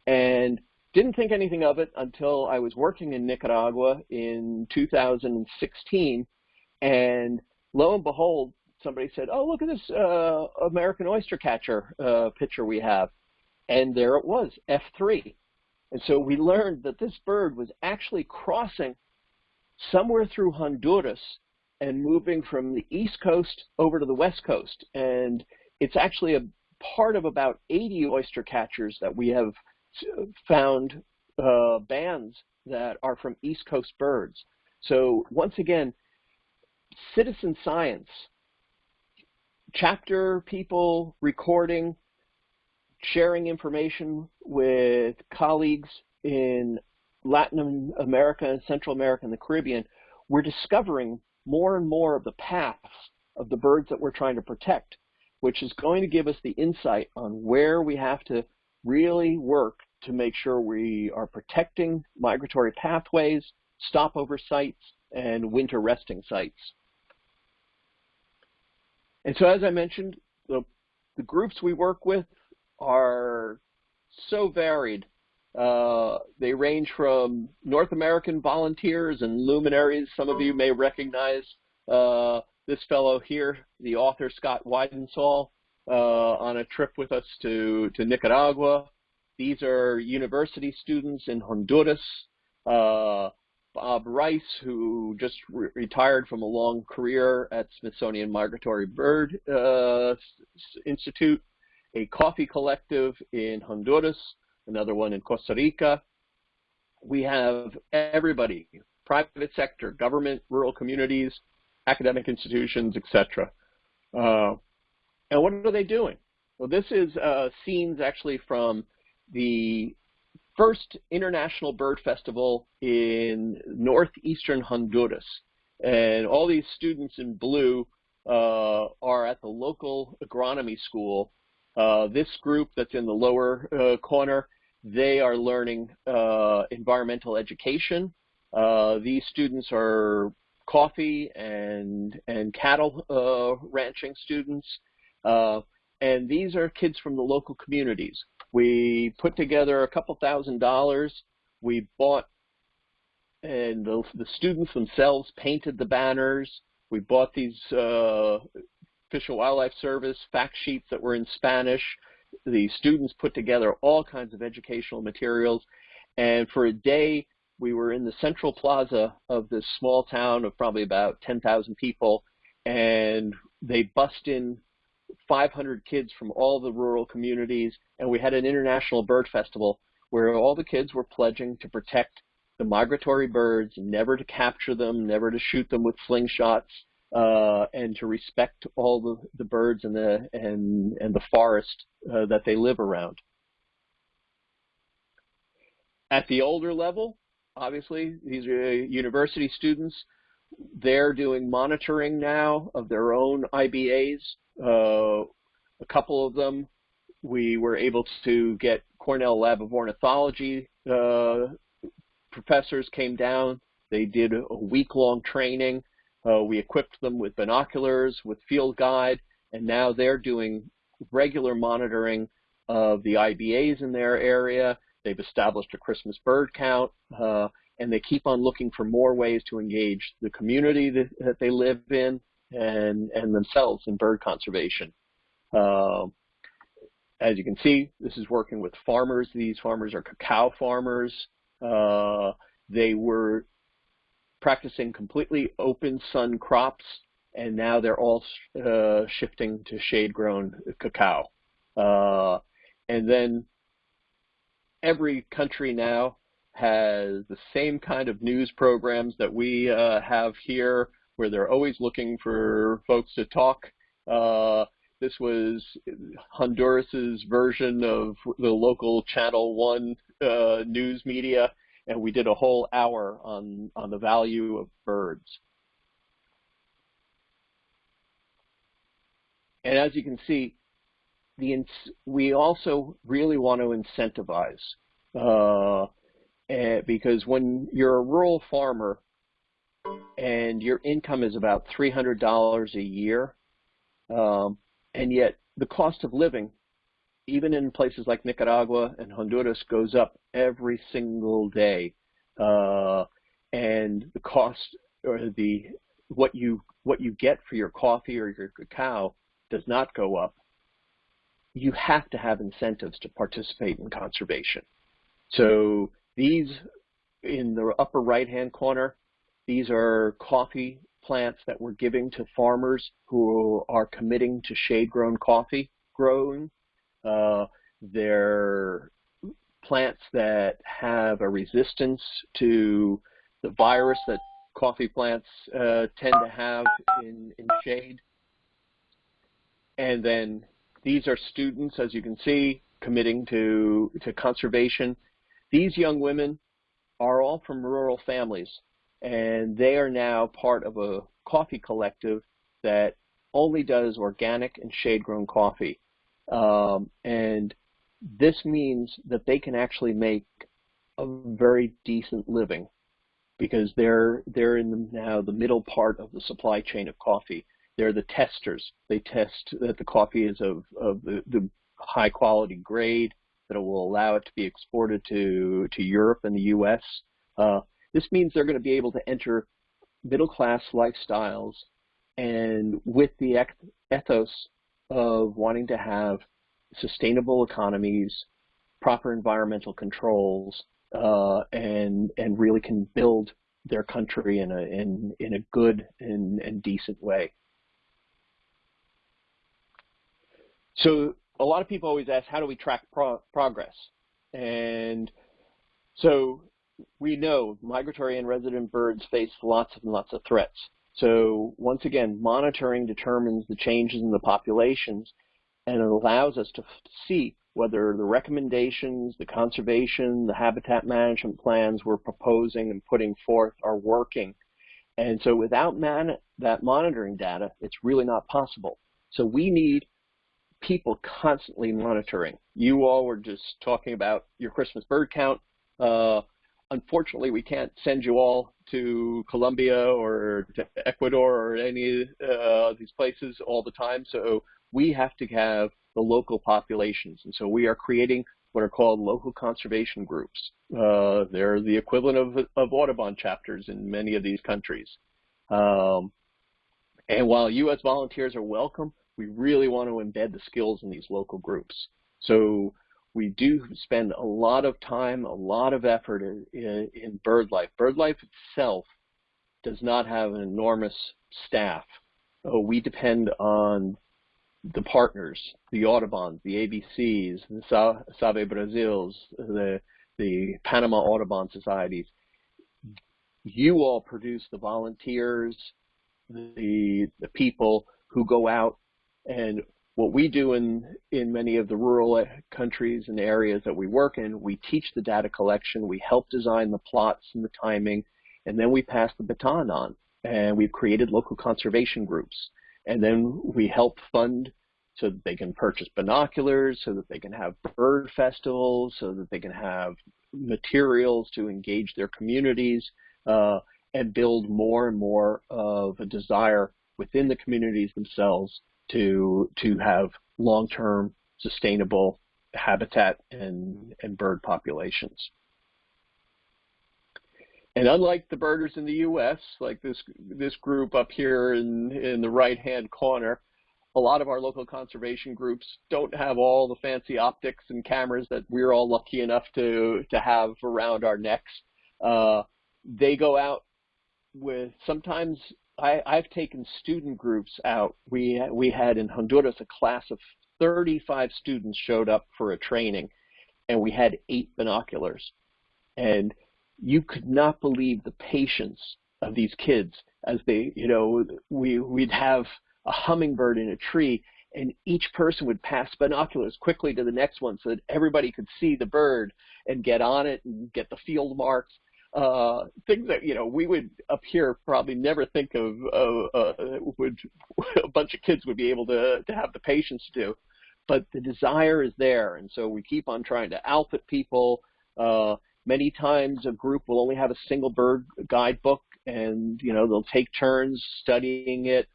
and didn't think anything of it until I was working in Nicaragua in 2016, and lo and behold, somebody said, "Oh, look at this uh, American oyster catcher uh, picture we have," and there it was, F3. And so we learned that this bird was actually crossing somewhere through Honduras and moving from the east coast over to the west coast. And it's actually a part of about 80 oyster catchers that we have found uh, bands that are from east coast birds. So once again, citizen science chapter people recording, sharing information with colleagues in Latin America and Central America and the Caribbean, we're discovering more and more of the paths of the birds that we're trying to protect, which is going to give us the insight on where we have to really work to make sure we are protecting migratory pathways, stopover sites, and winter resting sites. And so as I mentioned, the, the groups we work with are so varied. Uh, they range from North American volunteers and luminaries. Some of you may recognize uh, this fellow here, the author Scott Weidensaul, uh, on a trip with us to, to Nicaragua. These are university students in Honduras. Uh, Bob Rice, who just re retired from a long career at Smithsonian Migratory Bird uh, Institute, a coffee collective in Honduras, another one in Costa Rica. We have everybody, private sector, government, rural communities, academic institutions, etc. Uh, and what are they doing? Well, this is uh, scenes actually from the first International Bird Festival in northeastern Honduras. And all these students in blue uh, are at the local agronomy school. Uh, this group that's in the lower uh, corner, they are learning uh, environmental education. Uh, these students are coffee and, and cattle uh, ranching students. and these are kids from the local communities. We put together a couple thousand dollars. We bought, and the, the students themselves painted the banners. We bought these uh, Fish and Wildlife Service fact sheets that were in Spanish. The students put together all kinds of educational materials. And for a day, we were in the central plaza of this small town of probably about 10,000 people, and they bussed in 500 kids from all the rural communities, and we had an international bird festival where all the kids were pledging to protect the migratory birds, never to capture them, never to shoot them with slingshots, uh, and to respect all the, the birds and the and and the forest uh, that they live around. At the older level, obviously, these are university students. They're doing monitoring now of their own IBAs. Uh, a couple of them, we were able to get Cornell Lab of Ornithology uh, professors came down. They did a week-long training. Uh, we equipped them with binoculars, with field guide, and now they're doing regular monitoring of the IBAs in their area. They've established a Christmas bird count, uh, and they keep on looking for more ways to engage the community that, that they live in and, and themselves in bird conservation. Uh, as you can see, this is working with farmers. These farmers are cacao farmers. Uh, they were practicing completely open sun crops, and now they're all uh, shifting to shade-grown cacao. Uh, and then every country now has the same kind of news programs that we uh, have here, where they're always looking for folks to talk. Uh, this was Honduras's version of the local Channel One uh, news media, and we did a whole hour on on the value of birds. And as you can see, the we also really want to incentivize uh, because when you're a rural farmer and your income is about $300 a year, um, and yet the cost of living, even in places like Nicaragua and Honduras, goes up every single day, uh, and the cost or the what you what you get for your coffee or your cacao does not go up you have to have incentives to participate in conservation. So these, in the upper right-hand corner, these are coffee plants that we're giving to farmers who are committing to shade-grown coffee growing. Uh, they're plants that have a resistance to the virus that coffee plants uh, tend to have in, in shade. And then these are students, as you can see, committing to, to conservation. These young women are all from rural families, and they are now part of a coffee collective that only does organic and shade-grown coffee. Um, and this means that they can actually make a very decent living because they're they're in the, now the middle part of the supply chain of coffee. They're the testers. They test that the coffee is of, of the, the high quality grade, that will allow it to be exported to, to Europe and the U.S. Uh, this means they're going to be able to enter middle class lifestyles and with the ethos of wanting to have sustainable economies, proper environmental controls, uh, and and really can build their country in a in in a good and, and decent way. So a lot of people always ask, how do we track pro progress? And so we know migratory and resident birds face lots and lots of threats. So once again, monitoring determines the changes in the populations and it allows us to see whether the recommendations, the conservation, the habitat management plans we're proposing and putting forth are working. And so without that monitoring data, it's really not possible. So we need people constantly monitoring. You all were just talking about your Christmas bird count. Uh, unfortunately, we can't send you all to Colombia or to Ecuador or any of uh, these places all the time. So we have to have the local populations. And so we are creating what are called local conservation groups. Uh, they're the equivalent of, of Audubon chapters in many of these countries. Um, and while U.S. volunteers are welcome, we really want to embed the skills in these local groups. So we do spend a lot of time, a lot of effort in, in, in BirdLife itself does not have an enormous staff. Uh, we depend on the partners, the Audubons, the ABCs, the Sa Sabe Brasils, the, the Panama Audubon Societies, you all produce the volunteers, the, the people who go out and what we do in, in many of the rural countries and areas that we work in, we teach the data collection, we help design the plots and the timing, and then we pass the baton on. And we've created local conservation groups. And then we help fund so that they can purchase binoculars, so that they can have bird festivals, so that they can have materials to engage their communities uh, and build more and more of a desire within the communities themselves to to have long-term sustainable habitat and, and bird populations. And unlike the birders in the U.S., like this this group up here in in the right-hand corner, a lot of our local conservation groups don't have all the fancy optics and cameras that we're all lucky enough to to have around our necks. Uh, they go out with sometimes I, I've taken student groups out. We we had in Honduras a class of 35 students showed up for a training, and we had eight binoculars, and you could not believe the patience of these kids as they, you know, we we'd have a hummingbird in a tree, and each person would pass binoculars quickly to the next one so that everybody could see the bird and get on it and get the field marks uh, things that you know we would up here probably never think of uh, uh, would a bunch of kids would be able to to have the patience to do, but the desire is there, and so we keep on trying to outfit people. Uh, many times a group will only have a single bird guidebook, and you know they'll take turns studying it.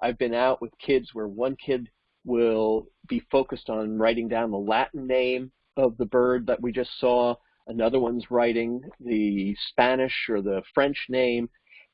I've been out with kids where one kid will be focused on writing down the Latin name of the bird that we just saw another one's writing the Spanish or the French name,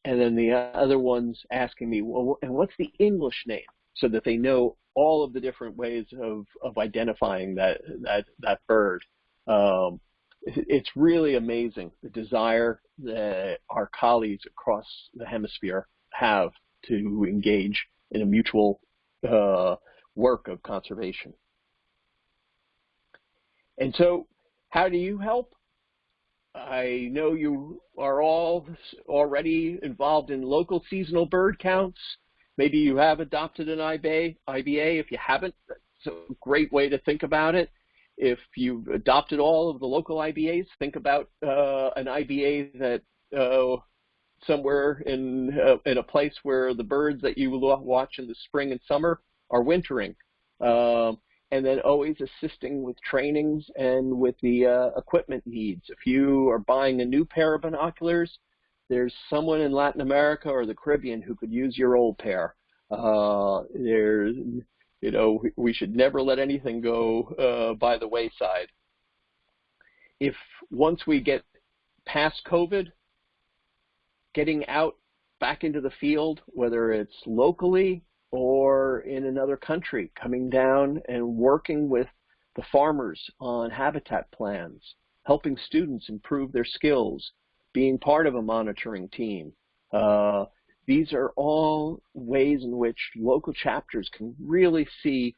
and then the other one's asking me, well, and what's the English name? So that they know all of the different ways of, of identifying that, that, that bird. Um, it's really amazing the desire that our colleagues across the hemisphere have to engage in a mutual uh, work of conservation. And so how do you help? I know you are all already involved in local seasonal bird counts. Maybe you have adopted an IBA. IBA. If you haven't, that's a great way to think about it. If you've adopted all of the local IBAs, think about uh, an IBA that uh, somewhere in uh, in a place where the birds that you watch in the spring and summer are wintering. Um, and then always assisting with trainings and with the uh, equipment needs. If you are buying a new pair of binoculars, there's someone in Latin America or the Caribbean who could use your old pair. Uh, there's, you know, we should never let anything go uh, by the wayside. If once we get past COVID, getting out back into the field, whether it's locally or in another country, coming down and working with the farmers on habitat plans, helping students improve their skills, being part of a monitoring team. Uh, these are all ways in which local chapters can really see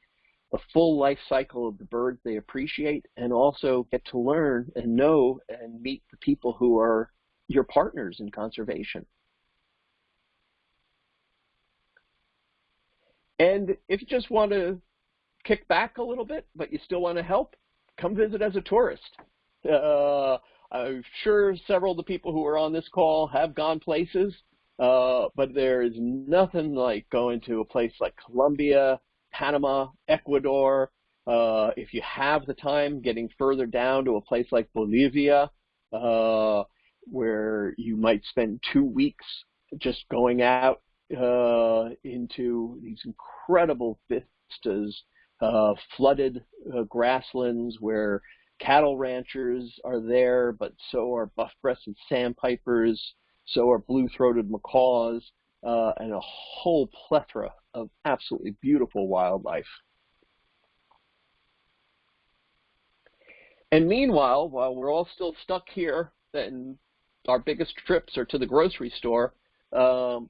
the full life cycle of the birds they appreciate and also get to learn and know and meet the people who are your partners in conservation. And if you just want to kick back a little bit, but you still want to help, come visit as a tourist. Uh, I'm sure several of the people who are on this call have gone places, uh, but there is nothing like going to a place like Colombia, Panama, Ecuador. Uh, if you have the time, getting further down to a place like Bolivia, uh, where you might spend two weeks just going out uh, into these incredible vistas, uh, flooded uh, grasslands where cattle ranchers are there, but so are buff-breasted sandpipers, so are blue-throated macaws, uh, and a whole plethora of absolutely beautiful wildlife. And meanwhile, while we're all still stuck here, and our biggest trips are to the grocery store, um,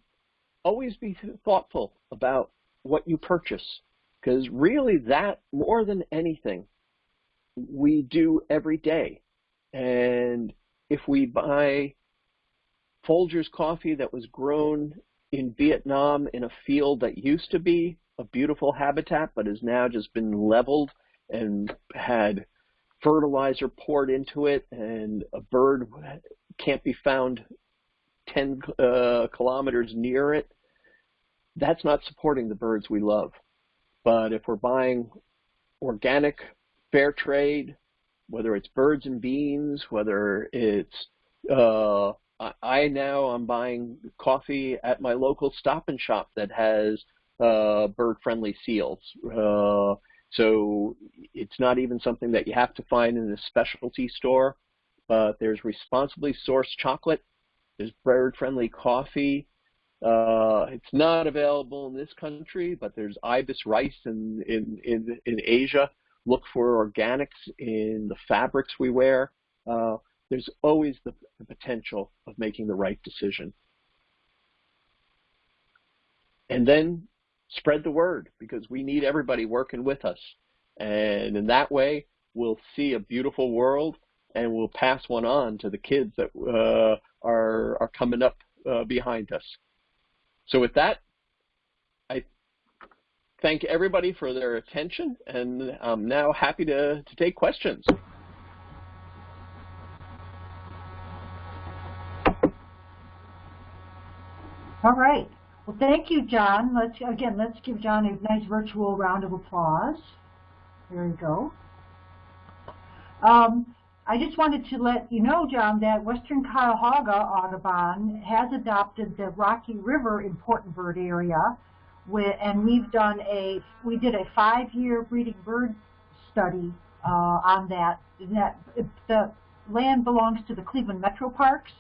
always be thoughtful about what you purchase. Because really that, more than anything, we do every day. And if we buy Folgers coffee that was grown in Vietnam in a field that used to be a beautiful habitat but has now just been leveled and had fertilizer poured into it and a bird can't be found 10 uh, kilometers near it, that's not supporting the birds we love. But if we're buying organic, fair trade, whether it's birds and beans, whether it's uh, I now I'm buying coffee at my local Stop and Shop that has uh, bird-friendly seals. Uh, so it's not even something that you have to find in a specialty store. But there's responsibly sourced chocolate. There's bird-friendly coffee. Uh, it's not available in this country, but there's ibis rice in, in, in, in Asia. Look for organics in the fabrics we wear. Uh, there's always the, the potential of making the right decision. And then spread the word because we need everybody working with us. And in that way, we'll see a beautiful world and we'll pass one on to the kids that uh, are, are coming up uh, behind us. So with that, I thank everybody for their attention and I'm now happy to, to take questions. All right. Well, thank you, John. Let's again, let's give John a nice virtual round of applause. There we go. Um, I just wanted to let you know, John, that Western Cuyahoga Audubon has adopted the Rocky River important bird area, and we've done a we did a five-year breeding bird study uh, on that. that the land belongs to the Cleveland Metro Parks,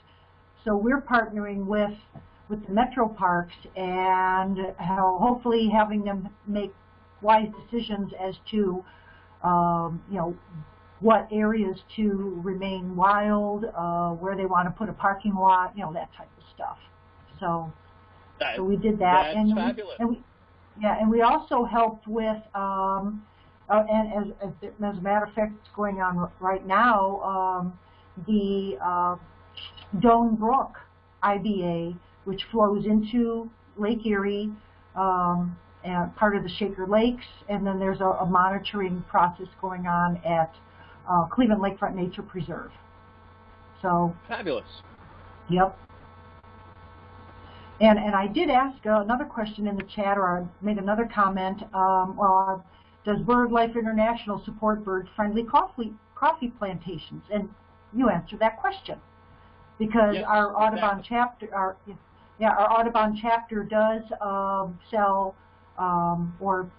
so we're partnering with with the metro parks and hopefully having them make wise decisions as to, um, you know, what areas to remain wild, uh, where they want to put a parking lot, you know, that type of stuff. So, that, so we did that. That's and fabulous. We, and we, yeah, and we also helped with, um, uh, and as, as, as, a matter of fact, it's going on right now, um, the uh, Doane Brook IBA which flows into Lake Erie, um, and part of the Shaker Lakes, and then there's a, a monitoring process going on at uh, Cleveland Lakefront Nature Preserve. So fabulous. Yep. And and I did ask uh, another question in the chat, or I made another comment. Um, well, does BirdLife International support bird-friendly coffee coffee plantations? And you answered that question because yes, our Audubon exactly. chapter, our yeah, our Audubon chapter does um, sell um, or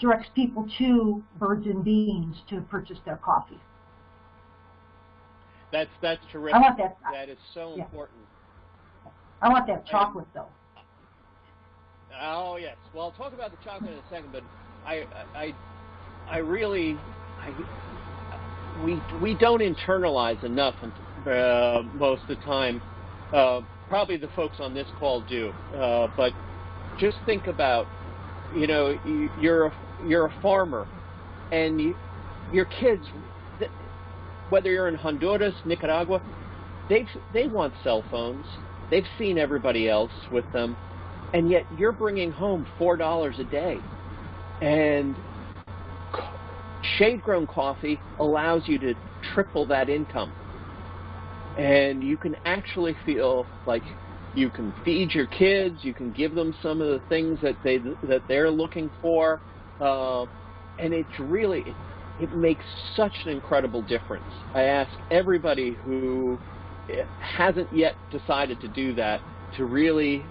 directs people to Birds and Beans to purchase their coffee. That's that's terrific. I want that. That is so yeah. important. I want that chocolate though. Oh yes. Well, I'll talk about the chocolate in a second, but I I I really I we we don't internalize enough uh, most of the time. Uh, probably the folks on this call do, uh, but just think about, you know, you're a, you're a farmer, and you, your kids, whether you're in Honduras, Nicaragua, they they want cell phones. They've seen everybody else with them, and yet you're bringing home four dollars a day, and shade-grown coffee allows you to triple that income. And you can actually feel like you can feed your kids, you can give them some of the things that they that they're looking for, uh, and it's really it, it makes such an incredible difference. I ask everybody who hasn't yet decided to do that to really,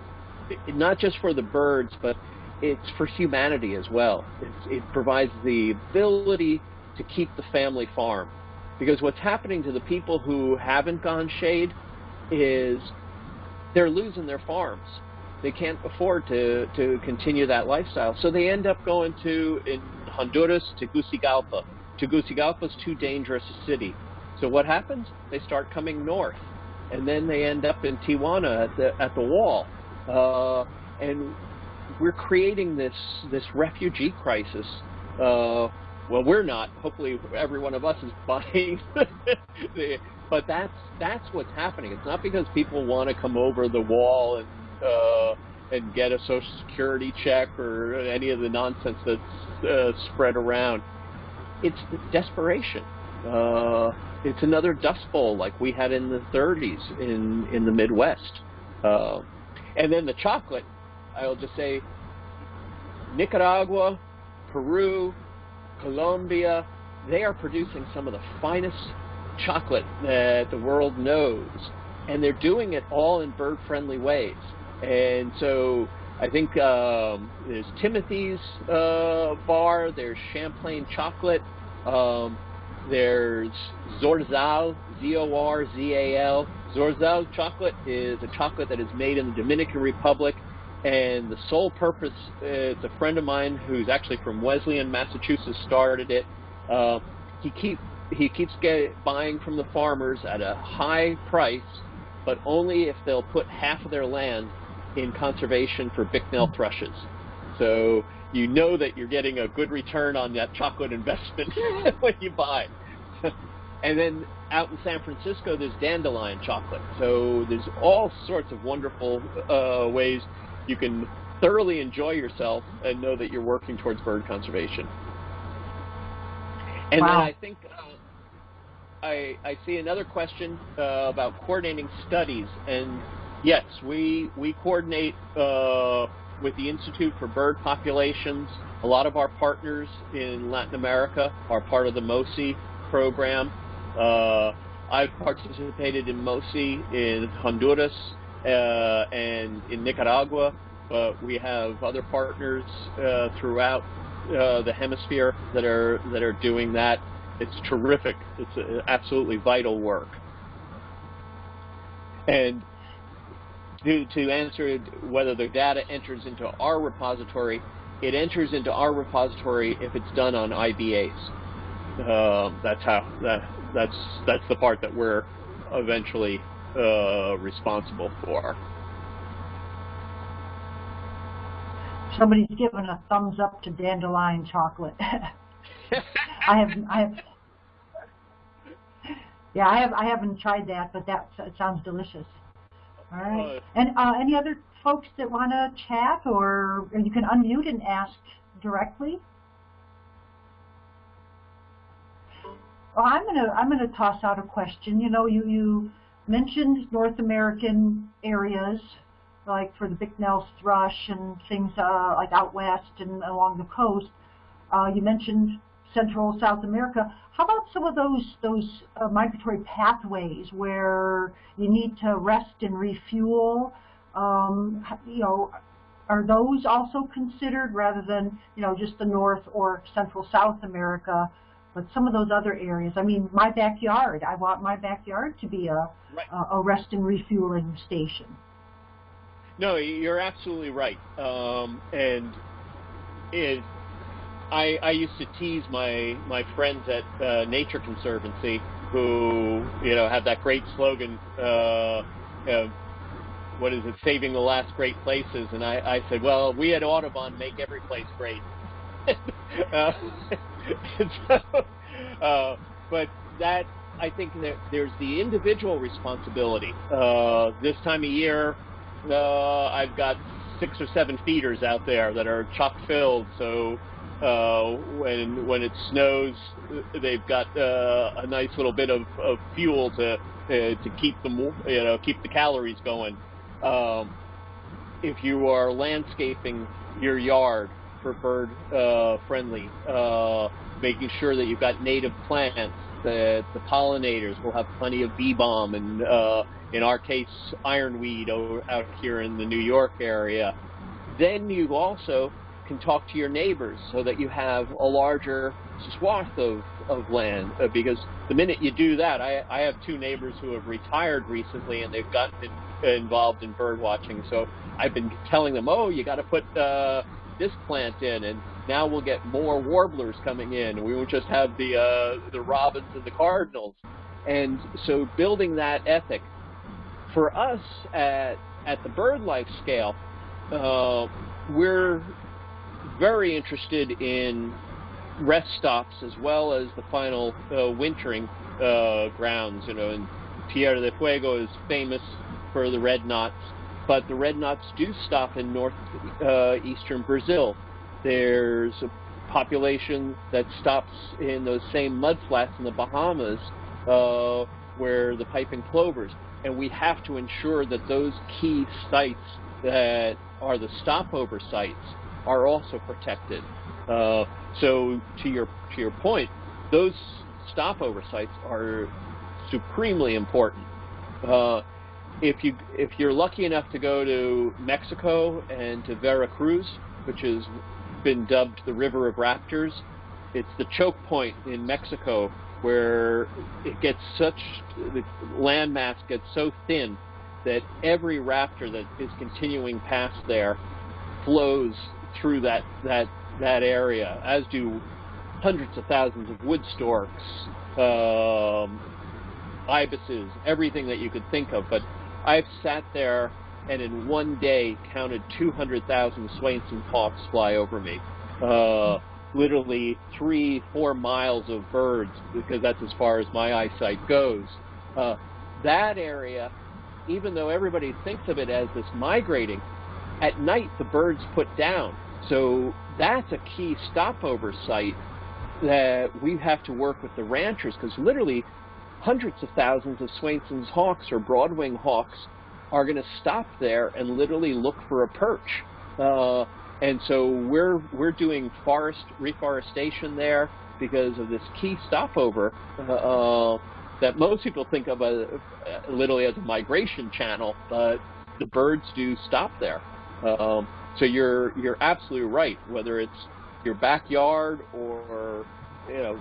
not just for the birds, but it's for humanity as well. It's, it provides the ability to keep the family farm. Because what's happening to the people who haven't gone shade is they're losing their farms. They can't afford to, to continue that lifestyle. So they end up going to, in Honduras, Tegucigalpa. Tegucigalpa is too dangerous a city. So what happens? They start coming north. And then they end up in Tijuana at the, at the wall. Uh, and we're creating this this refugee crisis. Uh, well, we're not. Hopefully, every one of us is buying. the, but that's that's what's happening. It's not because people want to come over the wall and uh, and get a social security check or any of the nonsense that's uh, spread around. It's desperation. Uh, it's another dust bowl like we had in the 30s in in the Midwest. Uh, and then the chocolate, I'll just say, Nicaragua, Peru, Colombia, they are producing some of the finest chocolate that the world knows, and they're doing it all in bird-friendly ways. And so I think um, there's Timothy's uh, bar, there's Champlain chocolate, um, there's Zorzal, Z-O-R-Z-A-L. Zorzal chocolate is a chocolate that is made in the Dominican Republic, and the sole purpose, it's a friend of mine who's actually from Wesleyan, Massachusetts, started it. Uh, he keep he keeps get, buying from the farmers at a high price, but only if they'll put half of their land in conservation for Bicknell thrushes. So you know that you're getting a good return on that chocolate investment when you buy. and then out in San Francisco, there's dandelion chocolate. So there's all sorts of wonderful uh, ways you can thoroughly enjoy yourself and know that you're working towards bird conservation. And wow. then I think uh, I, I see another question uh, about coordinating studies. And yes, we, we coordinate uh, with the Institute for Bird Populations. A lot of our partners in Latin America are part of the MOSI program. Uh, I've participated in MOSI in Honduras uh, and in Nicaragua, but we have other partners uh, throughout uh, the hemisphere that are that are doing that. It's terrific. It's absolutely vital work. And to, to answer whether the data enters into our repository, it enters into our repository if it's done on IBAs. Uh, that's how that that's that's the part that we're eventually uh, responsible for. Somebody's given a thumbs up to dandelion chocolate. I have I have yeah I have I haven't tried that, but that sounds delicious. All right. And uh, any other folks that want to chat, or, or you can unmute and ask directly. Well, I'm gonna I'm gonna toss out a question. You know, you you mentioned North American areas like for the Bicknell's thrush and things uh, like out west and along the coast. Uh, you mentioned Central South America. How about some of those those uh, migratory pathways where you need to rest and refuel? Um, you know, are those also considered rather than you know just the North or Central South America? But some of those other areas. I mean, my backyard. I want my backyard to be a right. a, a rest and refueling station. No, you're absolutely right. Um, and it I, I used to tease my my friends at uh, Nature Conservancy who you know have that great slogan. Uh, uh, what is it? Saving the last great places. And I, I said, well, we at Audubon make every place great. uh, so, uh, but that I think that there's the individual responsibility. Uh, this time of year, uh, I've got six or seven feeders out there that are chock filled, so uh, when when it snows, they've got uh, a nice little bit of, of fuel to uh, to keep them you know keep the calories going. Um, if you are landscaping your yard for bird uh, friendly, uh, making sure that you've got native plants, that the pollinators will have plenty of bee balm, and uh, in our case, ironweed out here in the New York area. Then you also can talk to your neighbors so that you have a larger swath of, of land. Uh, because the minute you do that, I, I have two neighbors who have retired recently and they've gotten in, involved in bird watching. So I've been telling them, oh, you got to put uh, this plant in, and now we'll get more warblers coming in. And we won't just have the uh, the robins and the cardinals. And so building that ethic for us at at the BirdLife scale, uh, we're very interested in rest stops as well as the final uh, wintering uh, grounds. You know, and Tierra del Fuego is famous for the red knots, but the red knots do stop in northeastern uh, Brazil. There's a population that stops in those same mudflats in the Bahamas uh, where the piping plovers. And we have to ensure that those key sites that are the stopover sites are also protected. Uh, so to your to your point, those stopover sites are supremely important. Uh, if you if you're lucky enough to go to Mexico and to Veracruz, which has been dubbed the River of Raptors, it's the choke point in Mexico where it gets such the landmass gets so thin that every raptor that is continuing past there flows through that that that area, as do hundreds of thousands of wood storks, um, ibises, everything that you could think of. But I've sat there and in one day counted 200,000 Swainson's hawks fly over me. Uh, literally three, four miles of birds, because that's as far as my eyesight goes. Uh, that area, even though everybody thinks of it as this migrating, at night the birds put down. So that's a key stopover site that we have to work with the ranchers because literally hundreds of thousands of Swainson's hawks or broadwing hawks are going to stop there and literally look for a perch. Uh, and so we're we're doing forest reforestation there because of this key stopover uh, uh that most people think of a, uh, literally as a migration channel, but the birds do stop there. Um, so you're you're absolutely right. Whether it's your backyard or you know,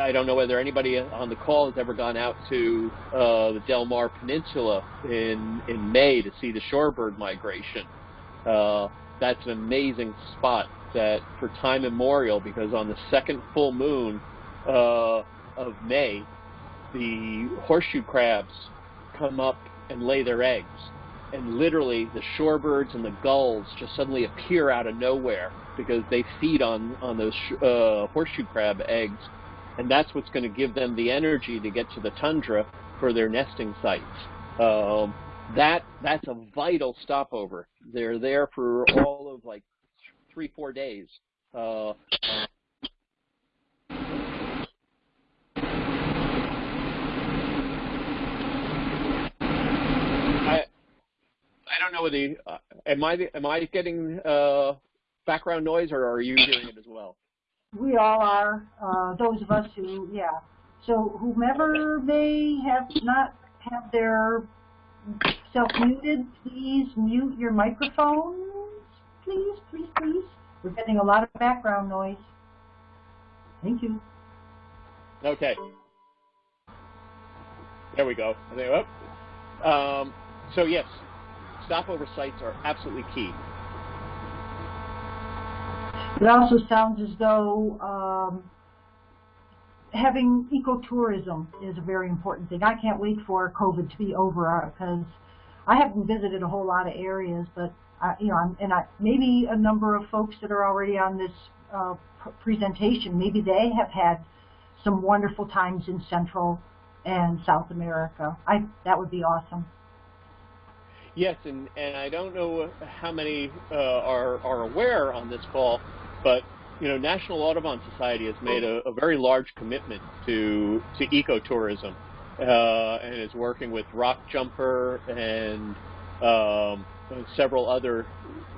I don't know whether anybody on the call has ever gone out to uh, the Delmarva Peninsula in in May to see the shorebird migration. Uh, that's an amazing spot that for time immemorial because on the second full moon uh, of May, the horseshoe crabs come up and lay their eggs and literally the shorebirds and the gulls just suddenly appear out of nowhere because they feed on on those uh, horseshoe crab eggs, and that's what's going to give them the energy to get to the tundra for their nesting sites. Um, that that's a vital stopover. They're there for all of like three four days. Uh, I don't know whether you, uh, am I am I getting uh, background noise or are you hearing it as well? We all are. Uh, those of us who, yeah. So whomever may have not have their self muted, please mute your microphones. Please, please, please. We're getting a lot of background noise. Thank you. Okay. There we go. Um, so yes, stopover sites are absolutely key. It also sounds as though um, having ecotourism is a very important thing. I can't wait for COVID to be over because uh, I haven't visited a whole lot of areas, but I, you know, and I, maybe a number of folks that are already on this uh, presentation, maybe they have had some wonderful times in Central and South America. I that would be awesome. Yes, and, and I don't know how many uh, are, are aware on this call, but you know, National Audubon Society has made a, a very large commitment to to ecotourism, uh, and is working with Rock Jumper and um, several other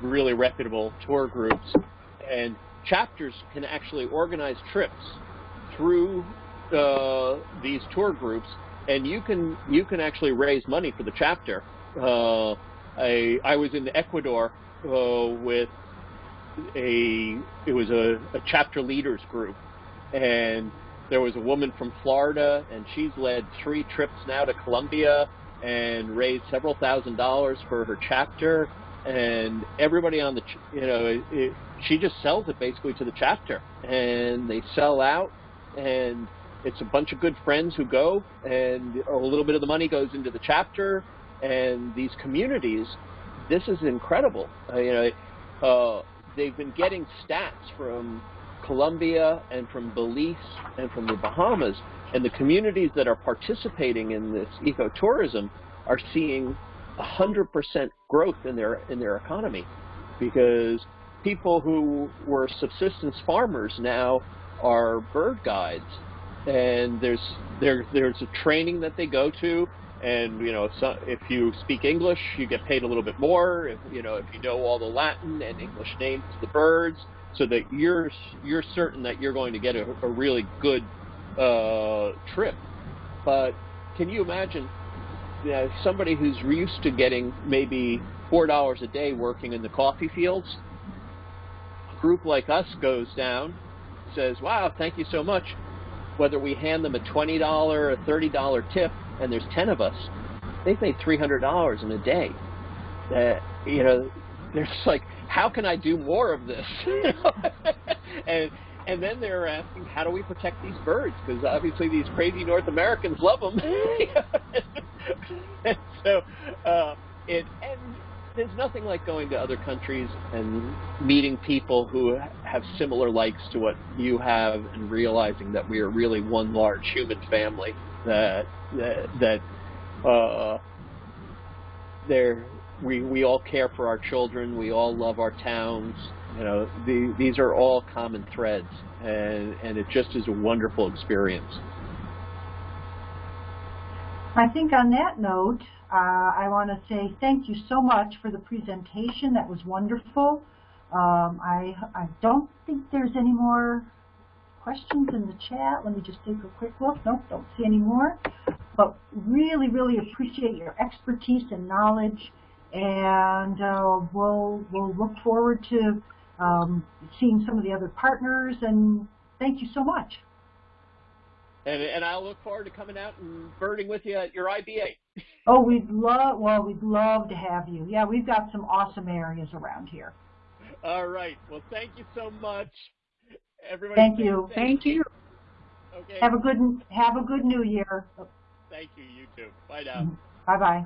really reputable tour groups. And chapters can actually organize trips through uh, these tour groups, and you can you can actually raise money for the chapter uh, I I was in Ecuador uh, with a it was a, a chapter leaders group, and there was a woman from Florida, and she's led three trips now to Colombia and raised several thousand dollars for her chapter. And everybody on the, you know, it, it, she just sells it basically to the chapter, and they sell out, and it's a bunch of good friends who go, and a little bit of the money goes into the chapter, and these communities, this is incredible. Uh, you know, uh, they've been getting stats from Colombia and from Belize and from the Bahamas, and the communities that are participating in this ecotourism are seeing 100% growth in their in their economy because people who were subsistence farmers now are bird guides and there's there there's a training that they go to and you know so if you speak English you get paid a little bit more. If you know if you know all the Latin and English names the birds so that you're you're certain that you're going to get a, a really good uh, trip. But can you imagine you know, somebody who's used to getting maybe four dollars a day working in the coffee fields? A group like us goes down says wow thank you so much. Whether we hand them a $20 or $30 tip and there's 10 of us, they've made $300 in a day. Uh, you know, they're just like, how can I do more of this? and and then they're asking, how do we protect these birds? Because obviously these crazy North Americans love them. and so uh, it and there's nothing like going to other countries and meeting people who have similar likes to what you have and realizing that we are really one large human family that that, that uh, there we we all care for our children we all love our towns you know the, these are all common threads and and it just is a wonderful experience. I think on that note uh, I want to say thank you so much for the presentation. That was wonderful. Um, I, I don't think there's any more questions in the chat. Let me just take a quick look. Nope, don't see any more. But really, really appreciate your expertise and knowledge. And uh, we'll, we'll look forward to um, seeing some of the other partners. And thank you so much. And, and I'll look forward to coming out and birding with you at your IBA. Oh, we'd love, well, we'd love to have you. Yeah, we've got some awesome areas around here. All right. Well, thank you so much. Everybody. Thank you. Thank you. Okay. Have a good, have a good new year. Thank you. You too. Bye now. Mm-hmm. Bye-bye.